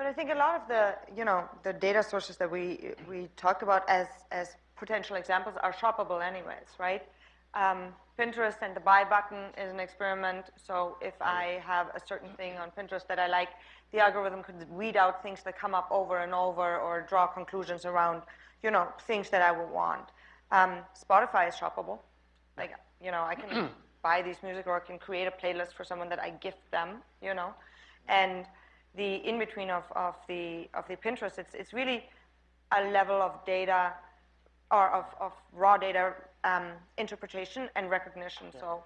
But I think a lot of the, you know, the data sources that we we talk about as as potential examples are shoppable anyways, right? Um, Pinterest and the buy button is an experiment. So if I have a certain thing on Pinterest that I like, the algorithm could weed out things that come up over and over or draw conclusions around, you know, things that I would want. Um, Spotify is shoppable. Like, you know, I can buy these music or I can create a playlist for someone that I gift them, you know. And the in-between of, of, the, of the Pinterest, it's, it's really a level of data or of, of raw data um, interpretation and recognition. So,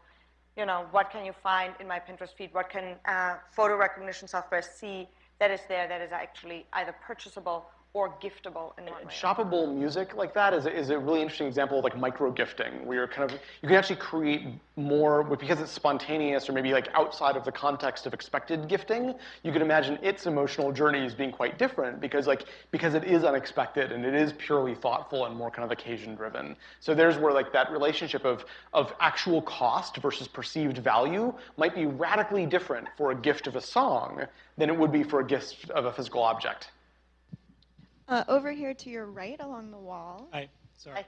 you know, what can you find in my Pinterest feed? What can uh, photo recognition software see that is there that is actually either purchasable or giftable in one way?
Shoppable music like that is a, is a really interesting example of like micro gifting, where you're kind of you can actually create more because it's spontaneous or maybe like outside of the context of expected gifting. You can imagine its emotional journey as being quite different because like because it is unexpected and it is purely thoughtful and more kind of occasion driven. So there's where like that relationship of of actual cost versus perceived value might be radically different for a gift of a song than it would be for a gift of a physical object.
Uh, over here to your right along the wall.
Hi, sorry.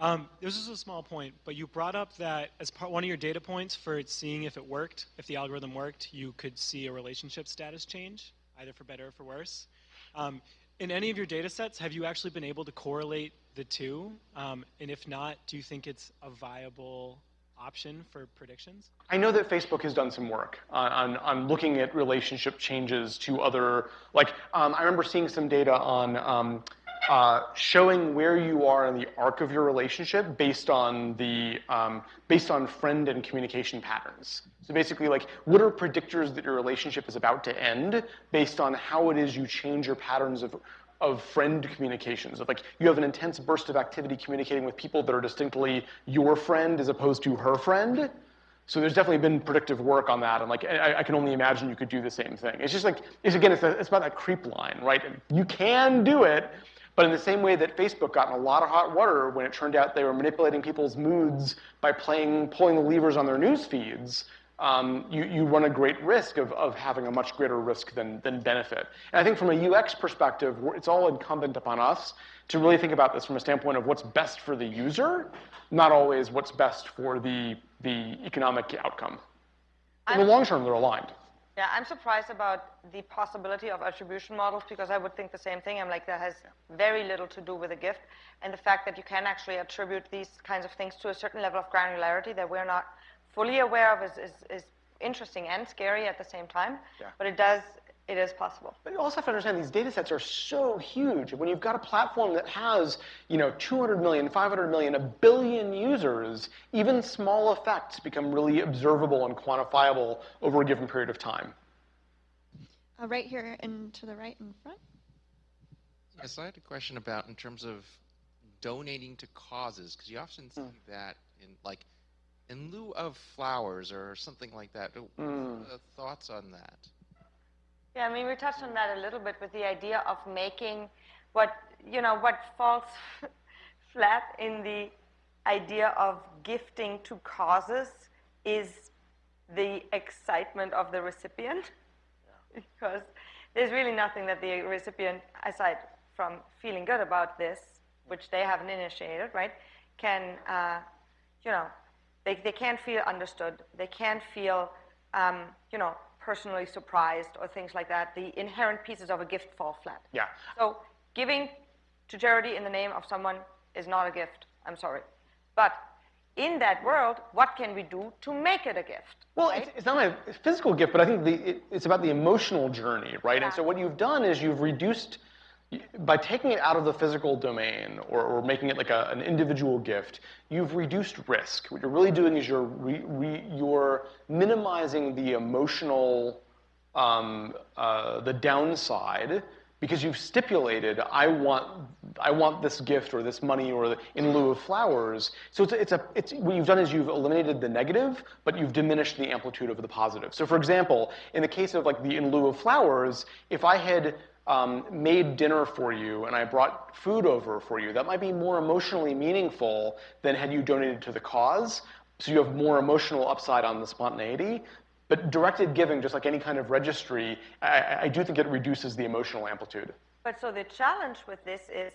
Um, this is a small point, but you brought up that as part one of your data points for seeing if it worked, if the algorithm worked, you could see a relationship status change, either for better or for worse. Um, in any of your data sets, have you actually been able to correlate the two? Um, and if not, do you think it's a viable option for predictions?
I know that Facebook has done some work on, on, on looking at relationship changes to other, like, um, I remember seeing some data on um, uh, showing where you are in the arc of your relationship based on the, um, based on friend and communication patterns. So basically, like, what are predictors that your relationship is about to end based on how it is you change your patterns of, of friend communications. Of like you have an intense burst of activity communicating with people that are distinctly your friend as opposed to her friend. So there's definitely been predictive work on that, and like I, I can only imagine you could do the same thing. It's just like it's again, it's, a, it's about that creep line, right? You can do it, but in the same way that Facebook got in a lot of hot water when it turned out they were manipulating people's moods by playing, pulling the levers on their news feeds, um, you, you run a great risk of, of having a much greater risk than, than benefit. And I think from a UX perspective, it's all incumbent upon us to really think about this from a standpoint of what's best for the user, not always what's best for the, the economic outcome. In the
I'm-
long term, they're aligned.
Yeah, I'm surprised about the possibility of attribution models because I would think the same thing. I'm like, that has very little to do with a gift. And the fact that you can actually attribute these kinds of things to a certain level of granularity that we're not fully aware of is, is, is interesting and scary at the same time.
Yeah.
But it does, it is possible.
But you also have to understand these data sets are so huge. When you've got a platform that has, you know, 200 million, 500 million, a billion users, even small effects become really observable and quantifiable over a given period of time.
Uh, right here and to the right in front.
Yes, I had a question about in terms of donating to causes, because you often see that in like in lieu of flowers or something like that.
Mm.
thoughts on that?
Yeah, I mean, we touched on that a little bit with the idea of making what, you know, what falls flat in the idea of gifting to causes is the excitement of the recipient. Because there's really nothing that the recipient, aside from feeling good about this, which they haven't initiated, right, can, uh, you know, They, they can't feel understood. They can't feel, um, you know, personally surprised or things like that. The inherent pieces of a gift fall flat.
Yeah.
So giving to charity in the name of someone is not a gift. I'm sorry. But in that world, what can we do to make it a gift?
Well,
right?
it's, it's not a physical gift, but I think the, it, it's about the emotional journey, right? And so what you've done is you've reduced, by taking it out of the physical domain or, or making it like a, an individual gift, you've reduced risk. What you're really doing is you're, re, re, you're minimizing the emotional, um, uh, the downside because you've stipulated I want I want this gift or this money or the, in lieu of flowers. So it's a, it's a it's what you've done is you've eliminated the negative, but you've diminished the amplitude of the positive. So for example, in the case of like the in lieu of flowers, if I had um, made dinner for you and I brought food over for you, that might be more emotionally meaningful than had you donated to the cause. So you have more emotional upside on the spontaneity. But directed giving, just like any kind of registry, I, I do think it reduces the emotional amplitude.
But so the challenge with this is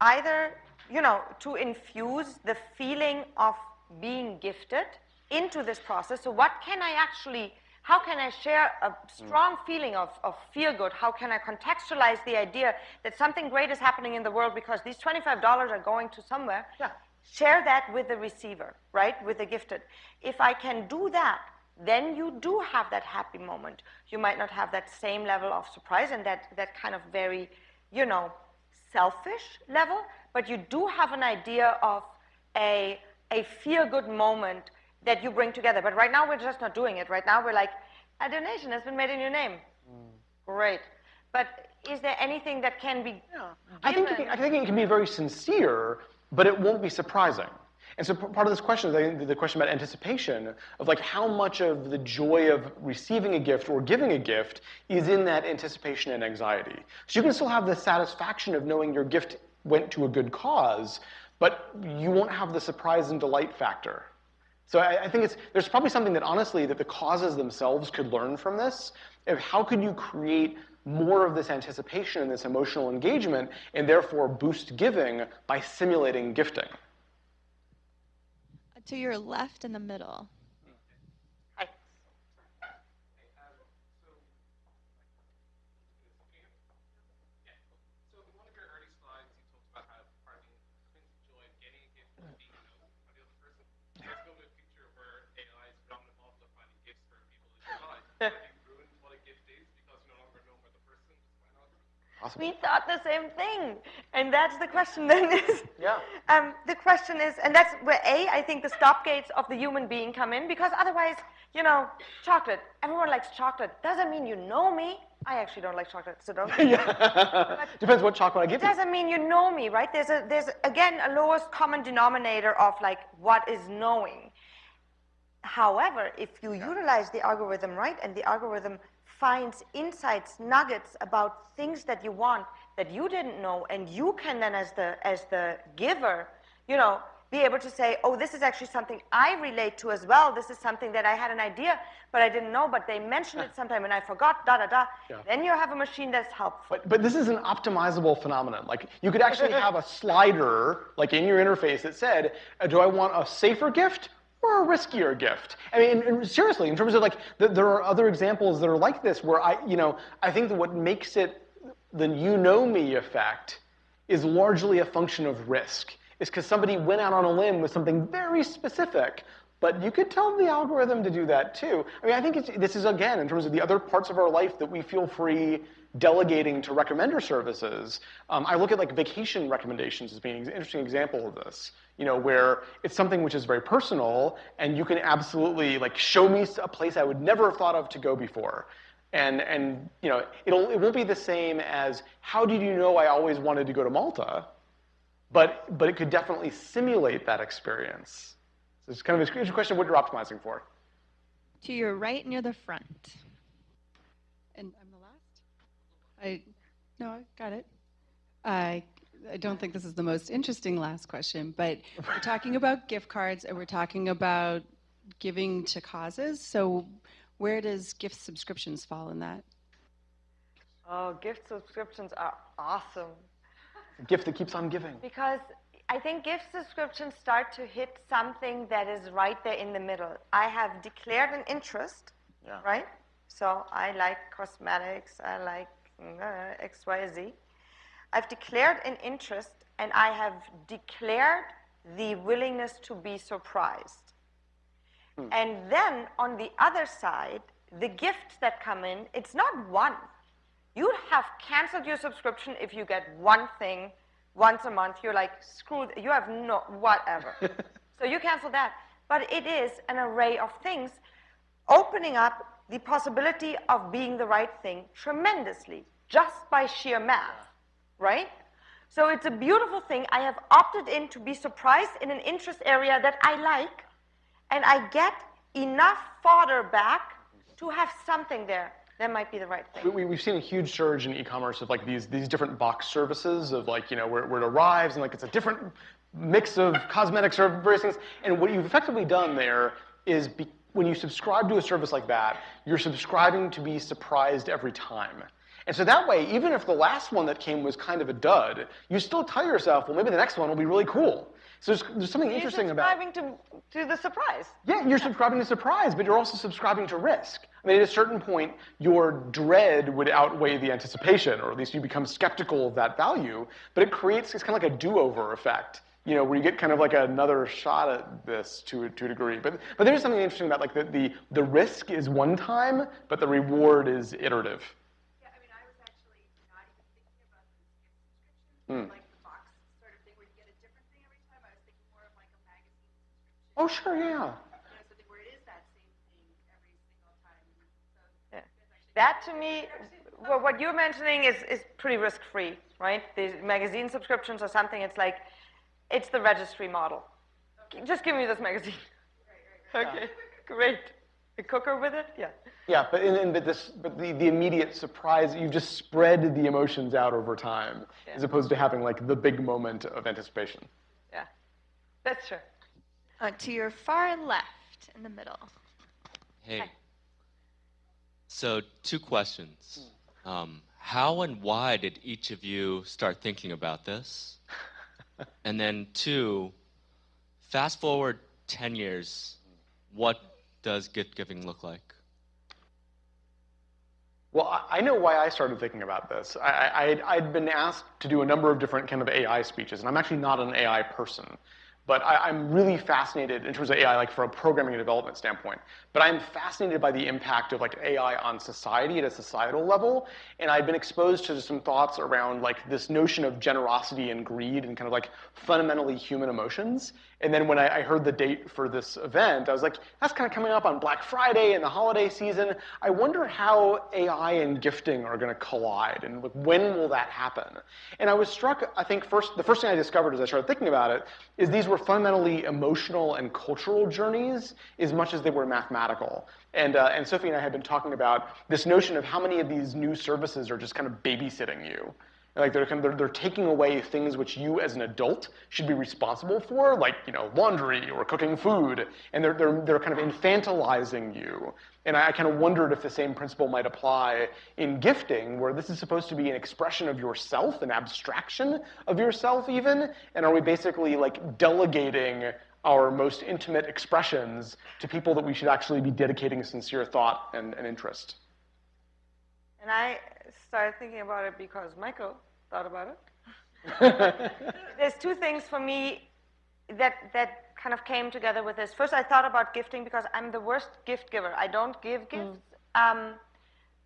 either, you know, to infuse the feeling of being gifted into this process. So what can I actually, how can I share a mm. strong feeling of, of feel good? How can I contextualize the idea that something great is happening in the world because these $25 are going to somewhere?
Yeah.
Share that with the receiver, right? With the gifted. If I can do that, then you do have that happy moment. You might not have that same level of surprise and that, that kind of very, you know, selfish level, but you do have an idea of a, a feel good moment that you bring together. But right now, we're just not doing it. Right now, we're like, a donation has been made in your name. Mm. Great. But is there anything that can be
I think, it can, I think it can be very sincere, but it won't be surprising. And so part of this question is the question about anticipation of like how much of the joy of receiving a gift or giving a gift is in that anticipation and anxiety. So you can still have the satisfaction of knowing your gift went to a good cause, but you won't have the surprise and delight factor. So I, I think it's there's probably something that honestly that the causes themselves could learn from this. Of how could you create more of this anticipation and this emotional engagement, and therefore boost giving by simulating gifting?
To your left in the middle.
Hi.
So in one of your early slides, you talked about how part of the joy of getting a gift is being known by the other person. Let's go with a picture where AI is predominant model of finding gifts for people in your life.
Yeah.
Have you ruined what a gift is because you're no longer known by the person just by an algorithm?
Awesome.
We thought the same thing. And that's the question then is,
Yeah.
um, the question is, and that's where A, I think the stop gates of the human being come in, because otherwise, you know, chocolate, everyone likes chocolate. Doesn't mean you know me. I actually don't like chocolate, so don't.
yeah. Depends what chocolate I give
It
you.
doesn't mean you know me, right? There's a, there's again a lowest common denominator of like what is knowing. However, if you utilize the algorithm right and the algorithm finds insights, nuggets about things that you want that you didn't know, and you can then, as the as the giver, you know, be able to say, oh, this is actually something I relate to as well. This is something that I had an idea, but I didn't know, but they mentioned it sometime and I forgot, da da da.
Yeah.
Then you have a machine that's helpful.
But, but this is an optimizable phenomenon. Like you could actually have a slider, like in your interface, that said, "Do I want a safer gift or a riskier gift?" I mean, and seriously, in terms of like, th- there are other examples that are like this, where I, you know, I think that what makes it the "you know me" effect is largely a function of risk. Is because somebody went out on a limb with something very specific. But you could tell the algorithm to do that too. I mean, I think this is again in terms of the other parts of our life that we feel free delegating to recommender services. Um, I look at like vacation recommendations as being an interesting example of this. You know, where it's something which is very personal, and you can absolutely like show me a place I would never have thought of to go before. And and you know, it'll it won't be the same as how did you know I always wanted to go to Malta? But but it could definitely simulate that experience. So it's kind of a question what you're optimizing for.
To your right near the front.
And I'm the last? I, no, I got it. I, I don't think this is the most interesting last question, but we're talking about gift cards and we're talking about giving to causes. So where does gift subscriptions fall in that?
Oh, gift subscriptions are awesome
A gift that keeps on giving.
because I think gift subscriptions start to hit something that is right there in the middle. I have declared an interest,
Yeah.
right? So I like cosmetics, I like uh, X, Y, Z. I've declared an interest and I have declared the willingness to be surprised. And then on the other side, the gifts that come in, it's not one. You have canceled your subscription if you get one thing once a month. You're like, screw, you have no, whatever. so you cancel that. But it is an array of things opening up the possibility of being the right thing tremendously just by sheer math, right? So it's a beautiful thing. I have opted in to be surprised in an interest area that I like, and I get enough fodder back to have something there that might be the right thing.
We, we've seen a huge surge in e-commerce of like these these different box services of like you know where, where it arrives and like it's a different mix of cosmetics or various things. And what you've effectively done there is be, when you subscribe to a service like that, you're subscribing to be surprised every time. And so that way, even if the last one that came was kind of a dud, you still tell yourself, well, maybe the next one will be really cool. So there's, there's something
You're
interesting about.
subscribing to, to the surprise.
Yeah, you're subscribing to surprise, but you're also subscribing to risk. I mean, at a certain point, your dread would outweigh the anticipation, or at least you become skeptical of that value. But it creates it's kind of like a do-over effect, you know, where you get kind of like another shot at this to a, to a degree. But but there's something interesting about like the, the the risk is one time, but the reward is iterative.
Yeah, I mean, I was actually not even thinking about this gift subscription,
Hmm.
like the box sort of thing where you get a different thing every time. I was thinking more of like a magazine subscription.
Oh, sure, yeah.
You know, something where it is that same thing every single time. So
Yeah. That to me, well, what you're mentioning is, is pretty risk free, right? These magazine subscriptions or something, it's like, it's the registry model. Just give me this magazine. Okay, great. A cooker with it? Yeah.
Yeah, but in, in, but this but the, the immediate surprise you've just spread the emotions out over time, as opposed to having like the big moment of anticipation.
Yeah. That's true.
Uh, to your far left in the middle.
Hey.
Hi.
So, two questions. Um, how and why did each of you start thinking about this? and then, two, fast forward 10 years, what does gift giving look like?
Well, I- know why I started thinking about this. I, I'd been asked to do a number of different kind of AI speeches, and I'm actually not an AI person. But I, I'm really fascinated in terms of AI, like from a programming and development standpoint. But I'm fascinated by the impact of like AI on society at a societal level. And I've been exposed to some thoughts around like this notion of generosity and greed and kind of like fundamentally human emotions. And then when I, I heard the date for this event, I was like, that's kind of coming up on Black Friday and the holiday season. I wonder how AI and gifting are going to collide, and like, when will that happen? And I was struck. I think first, the first thing I discovered as I started thinking about it is these were fundamentally emotional and cultural journeys as much as they were mathematical. And, uh, and Sophie and I had been talking about this notion of how many of these new services are just kind of babysitting you. Like they're, kind of, they're, they're taking away things which you as an adult should be responsible for, like you know laundry or cooking food, and they're, they're, they're kind of infantilizing you. And I, I kind of wondered if the same principle might apply in gifting, where this is supposed to be an expression of yourself, an abstraction of yourself even, and are we basically like delegating our most intimate expressions to people that we should actually be dedicating sincere thought and, and interest?
And I started thinking about it because Michael thought about it. There's two things for me that that kind of came together with this. First, I thought about gifting because I'm the worst gift giver. I don't give gifts. Um,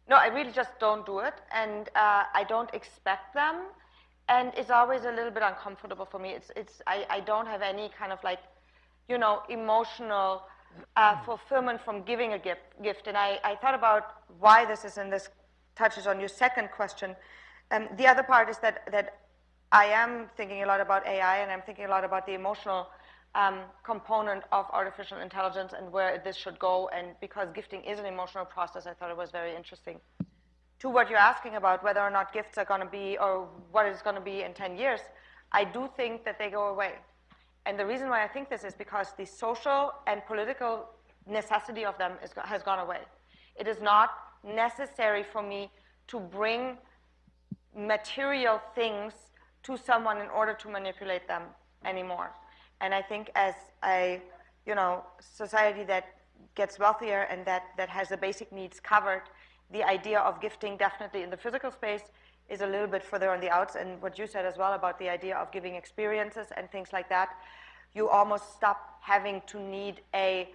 no, I really just don't do it, and uh, I don't expect them. And it's always a little bit uncomfortable for me. It's it's I, I don't have any kind of like, you know, emotional uh, fulfillment from giving a gift. Gift, and I, I thought about why this is, and this touches on your second question. Um, the other part is that that I am thinking a lot about AI, and I'm thinking a lot about the emotional um, component of artificial intelligence and where this should go. And because gifting is an emotional process, I thought it was very interesting. To what you're asking about, whether or not gifts are going to be, or what it's going to be in 10 years, I do think that they go away. And the reason why I think this is because the social and political necessity of them is, has gone away. It is not necessary for me to bring material things to someone in order to manipulate them anymore. And I think as a, you know, society that gets wealthier and that, that has the basic needs covered, the idea of gifting definitely in the physical space is a little bit further on the outs. And what you said as well about the idea of giving experiences and things like that, you almost stop having to need a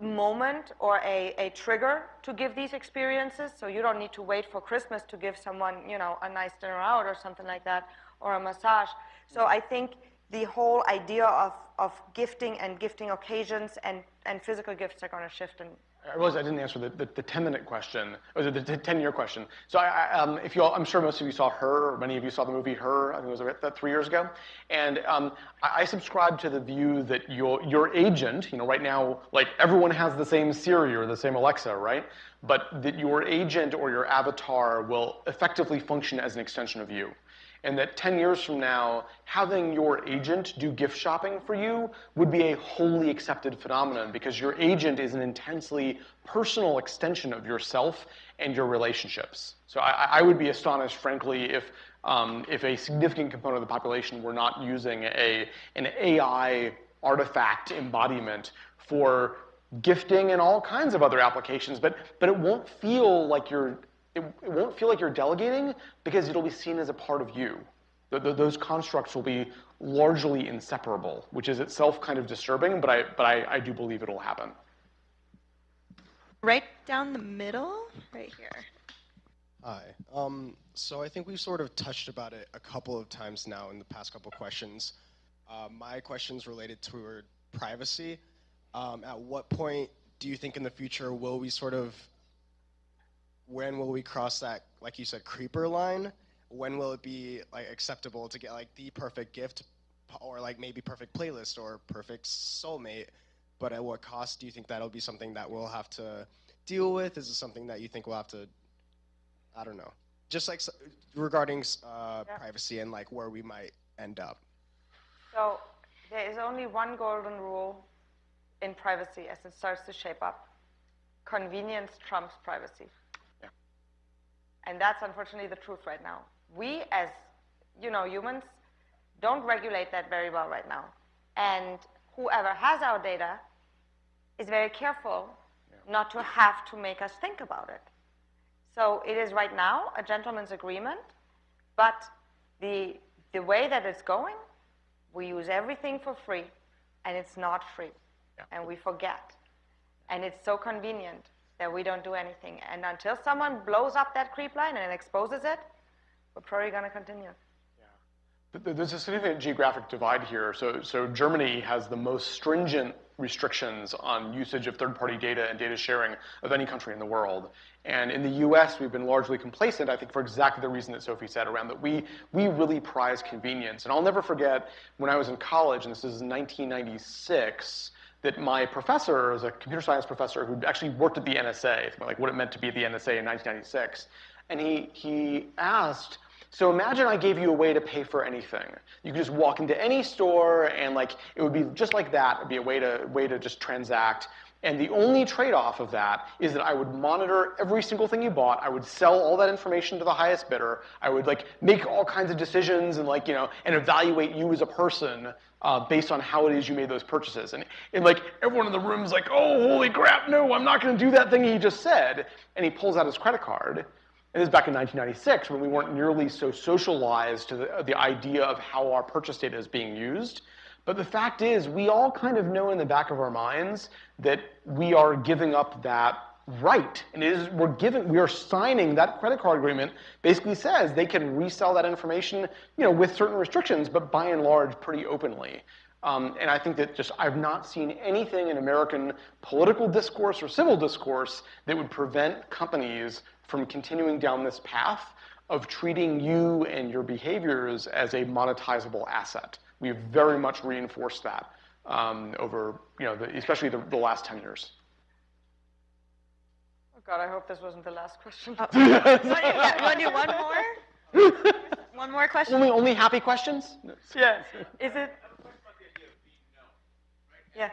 moment or a, a trigger to give these experiences. So you don't need to wait for Christmas to give someone, you know, a nice dinner out or something like that, or a massage. So I think the whole idea of, of gifting and gifting occasions and, and physical gifts are going to shift. And
I realize I didn't answer the, the, the 10 minute question, or the, the 10 year question. So I, I, um, if you all, I'm sure most of you saw Her, or many of you saw the movie Her, I think it was about three years ago. And um, I, I subscribe to the view that your, your agent, you know, right now, like everyone has the same Siri or the same Alexa, right? But that your agent or your avatar will effectively function as an extension of you and that 10 years from now, having your agent do gift shopping for you would be a wholly accepted phenomenon because your agent is an intensely personal extension of yourself and your relationships. So I, I would be astonished, frankly, if um, if a significant component of the population were not using a an AI artifact embodiment for gifting and all kinds of other applications, but but it won't feel like you're it, it won't feel like you're delegating because it'll be seen as a part of you. The, the, those constructs will be largely inseparable, which is itself kind of disturbing, but I, but I, I do believe it'll happen.
Right down the middle, right here.
Hi. Um, so I think we've sort of touched about it a couple of times now in the past couple of questions. Uh, my question's related to privacy. Um, at what point do you think in the future will we sort of when will we cross that, like you said, creeper line? When will it be like acceptable to get like the perfect gift, or like maybe perfect playlist or perfect soulmate? But at what cost do you think that'll be something that we'll have to deal with? Is it something that you think we'll have to? I don't know. Just like regarding uh, yeah. privacy and like where we might end up.
So there is only one golden rule in privacy as it starts to shape up. Convenience trumps privacy. And that's unfortunately the truth right now. We as, you know, humans don't regulate that very well right now. And whoever has our data is very careful yeah. not to have to make us think about it. So it is right now a gentleman's agreement, but the, the way that it's going, we use everything for free, and it's not free. Yeah. And we forget. And it's so convenient that we don't do anything. And until someone blows up that creep line and exposes it, we're probably going to continue.
Yeah. There's a significant geographic divide here. So, so Germany has the most stringent restrictions on usage of third-party data and data sharing of any country in the world. And in the US, we've been largely complacent, I think, for exactly the reason that Sophie said around that we, we really prize convenience. And I'll never forget when I was in college, and this is 1996, that my professor is a computer science professor who actually worked at the NSA, like what it meant to be at the NSA in 1996. And he, he asked, so imagine I gave you a way to pay for anything. You could just walk into any store and like it would be just like that. It'd be a way to, way to just transact. And the only trade-off of that is that I would monitor every single thing you bought. I would sell all that information to the highest bidder. I would like make all kinds of decisions and like, you know, and evaluate you as a person uh, based on how it is you made those purchases. And, and like everyone in the room is like, oh, holy crap, no, I'm not going to do that thing he just said. And he pulls out his credit card. And this is back in 1996 when we weren't nearly so socialized to the, the idea of how our purchase data is being used. But the fact is, we all kind of know in the back of our minds that we are giving up that right. And it is, we're giving, we are signing that credit card agreement basically says they can resell that information, you know, with certain restrictions, but by and large, pretty openly. Um, and I think that just I've not seen anything in American political discourse or civil discourse that would prevent companies from continuing down this path of treating you and your behaviors as a monetizable asset. We've very much reinforced that um, over, you know, the, especially the, the, last 10 years.
Oh God, I hope this wasn't the last question. Oh.
you want to do one more? one more question?
Only, only happy questions?
Yeah. Is it?
Yeah.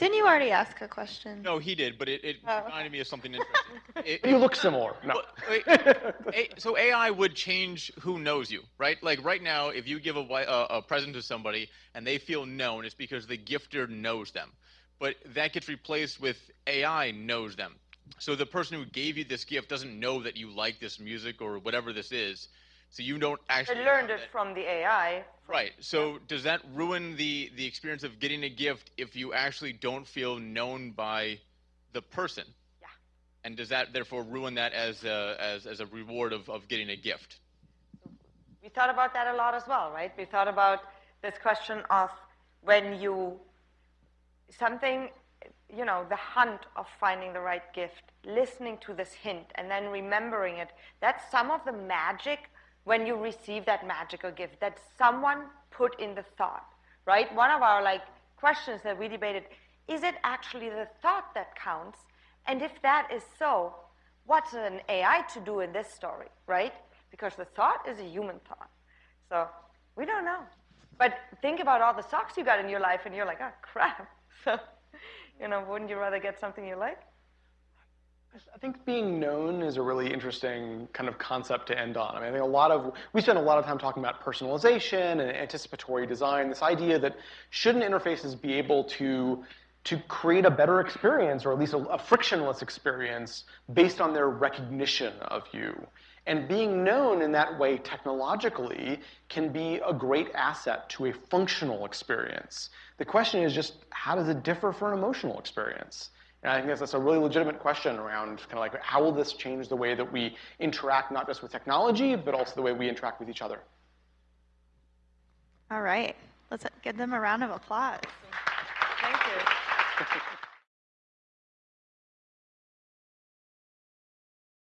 Didn't you already ask a question?
No, he did, but it, it
Oh.
reminded me of something interesting. It-
You look similar. No.
So AI would change who knows you, right? Like right now, if you give a, wi- a, a present to somebody and they feel known, it's because the gifter knows them. But that gets replaced with AI knows them. So the person who gave you this gift doesn't know that you like this music or whatever this is. So you don't actually.
I learned it from the AI.
Right. So does that ruin the the experience of getting a gift if you actually don't feel known by the person?
Yeah.
And does that therefore ruin that as a, as as a reward of, of getting a gift?
We thought about that a lot as well, right? We thought about this question of when you something, you know, the hunt of finding the right gift, listening to this hint, and then remembering it. That's some of the magic when you receive that magical gift that someone put in the thought, right? One of our like questions that we debated is it actually the thought that counts? And if that is so, what's an AI to do in this story, right? Because the thought is a human thought. So we don't know. But think about all the socks you got in your life, and you're like, oh, crap. So, you know, wouldn't you rather get something you like?
I think being known is a really interesting kind of concept to end on. I mean, I think a lot of we spend a lot of time talking about personalization and anticipatory design. This idea that shouldn't interfaces be able to to create a better experience, or at least a, a frictionless experience, based on their recognition of you. And being known in that way technologically can be a great asset to a functional experience. The question is just how does it differ for an emotional experience? And I think that's, that's a really legitimate question around kind of like how will this change the way that we interact not just with technology, but also the way we interact with each other.
All right. Let's give them a round of applause.
Thank you.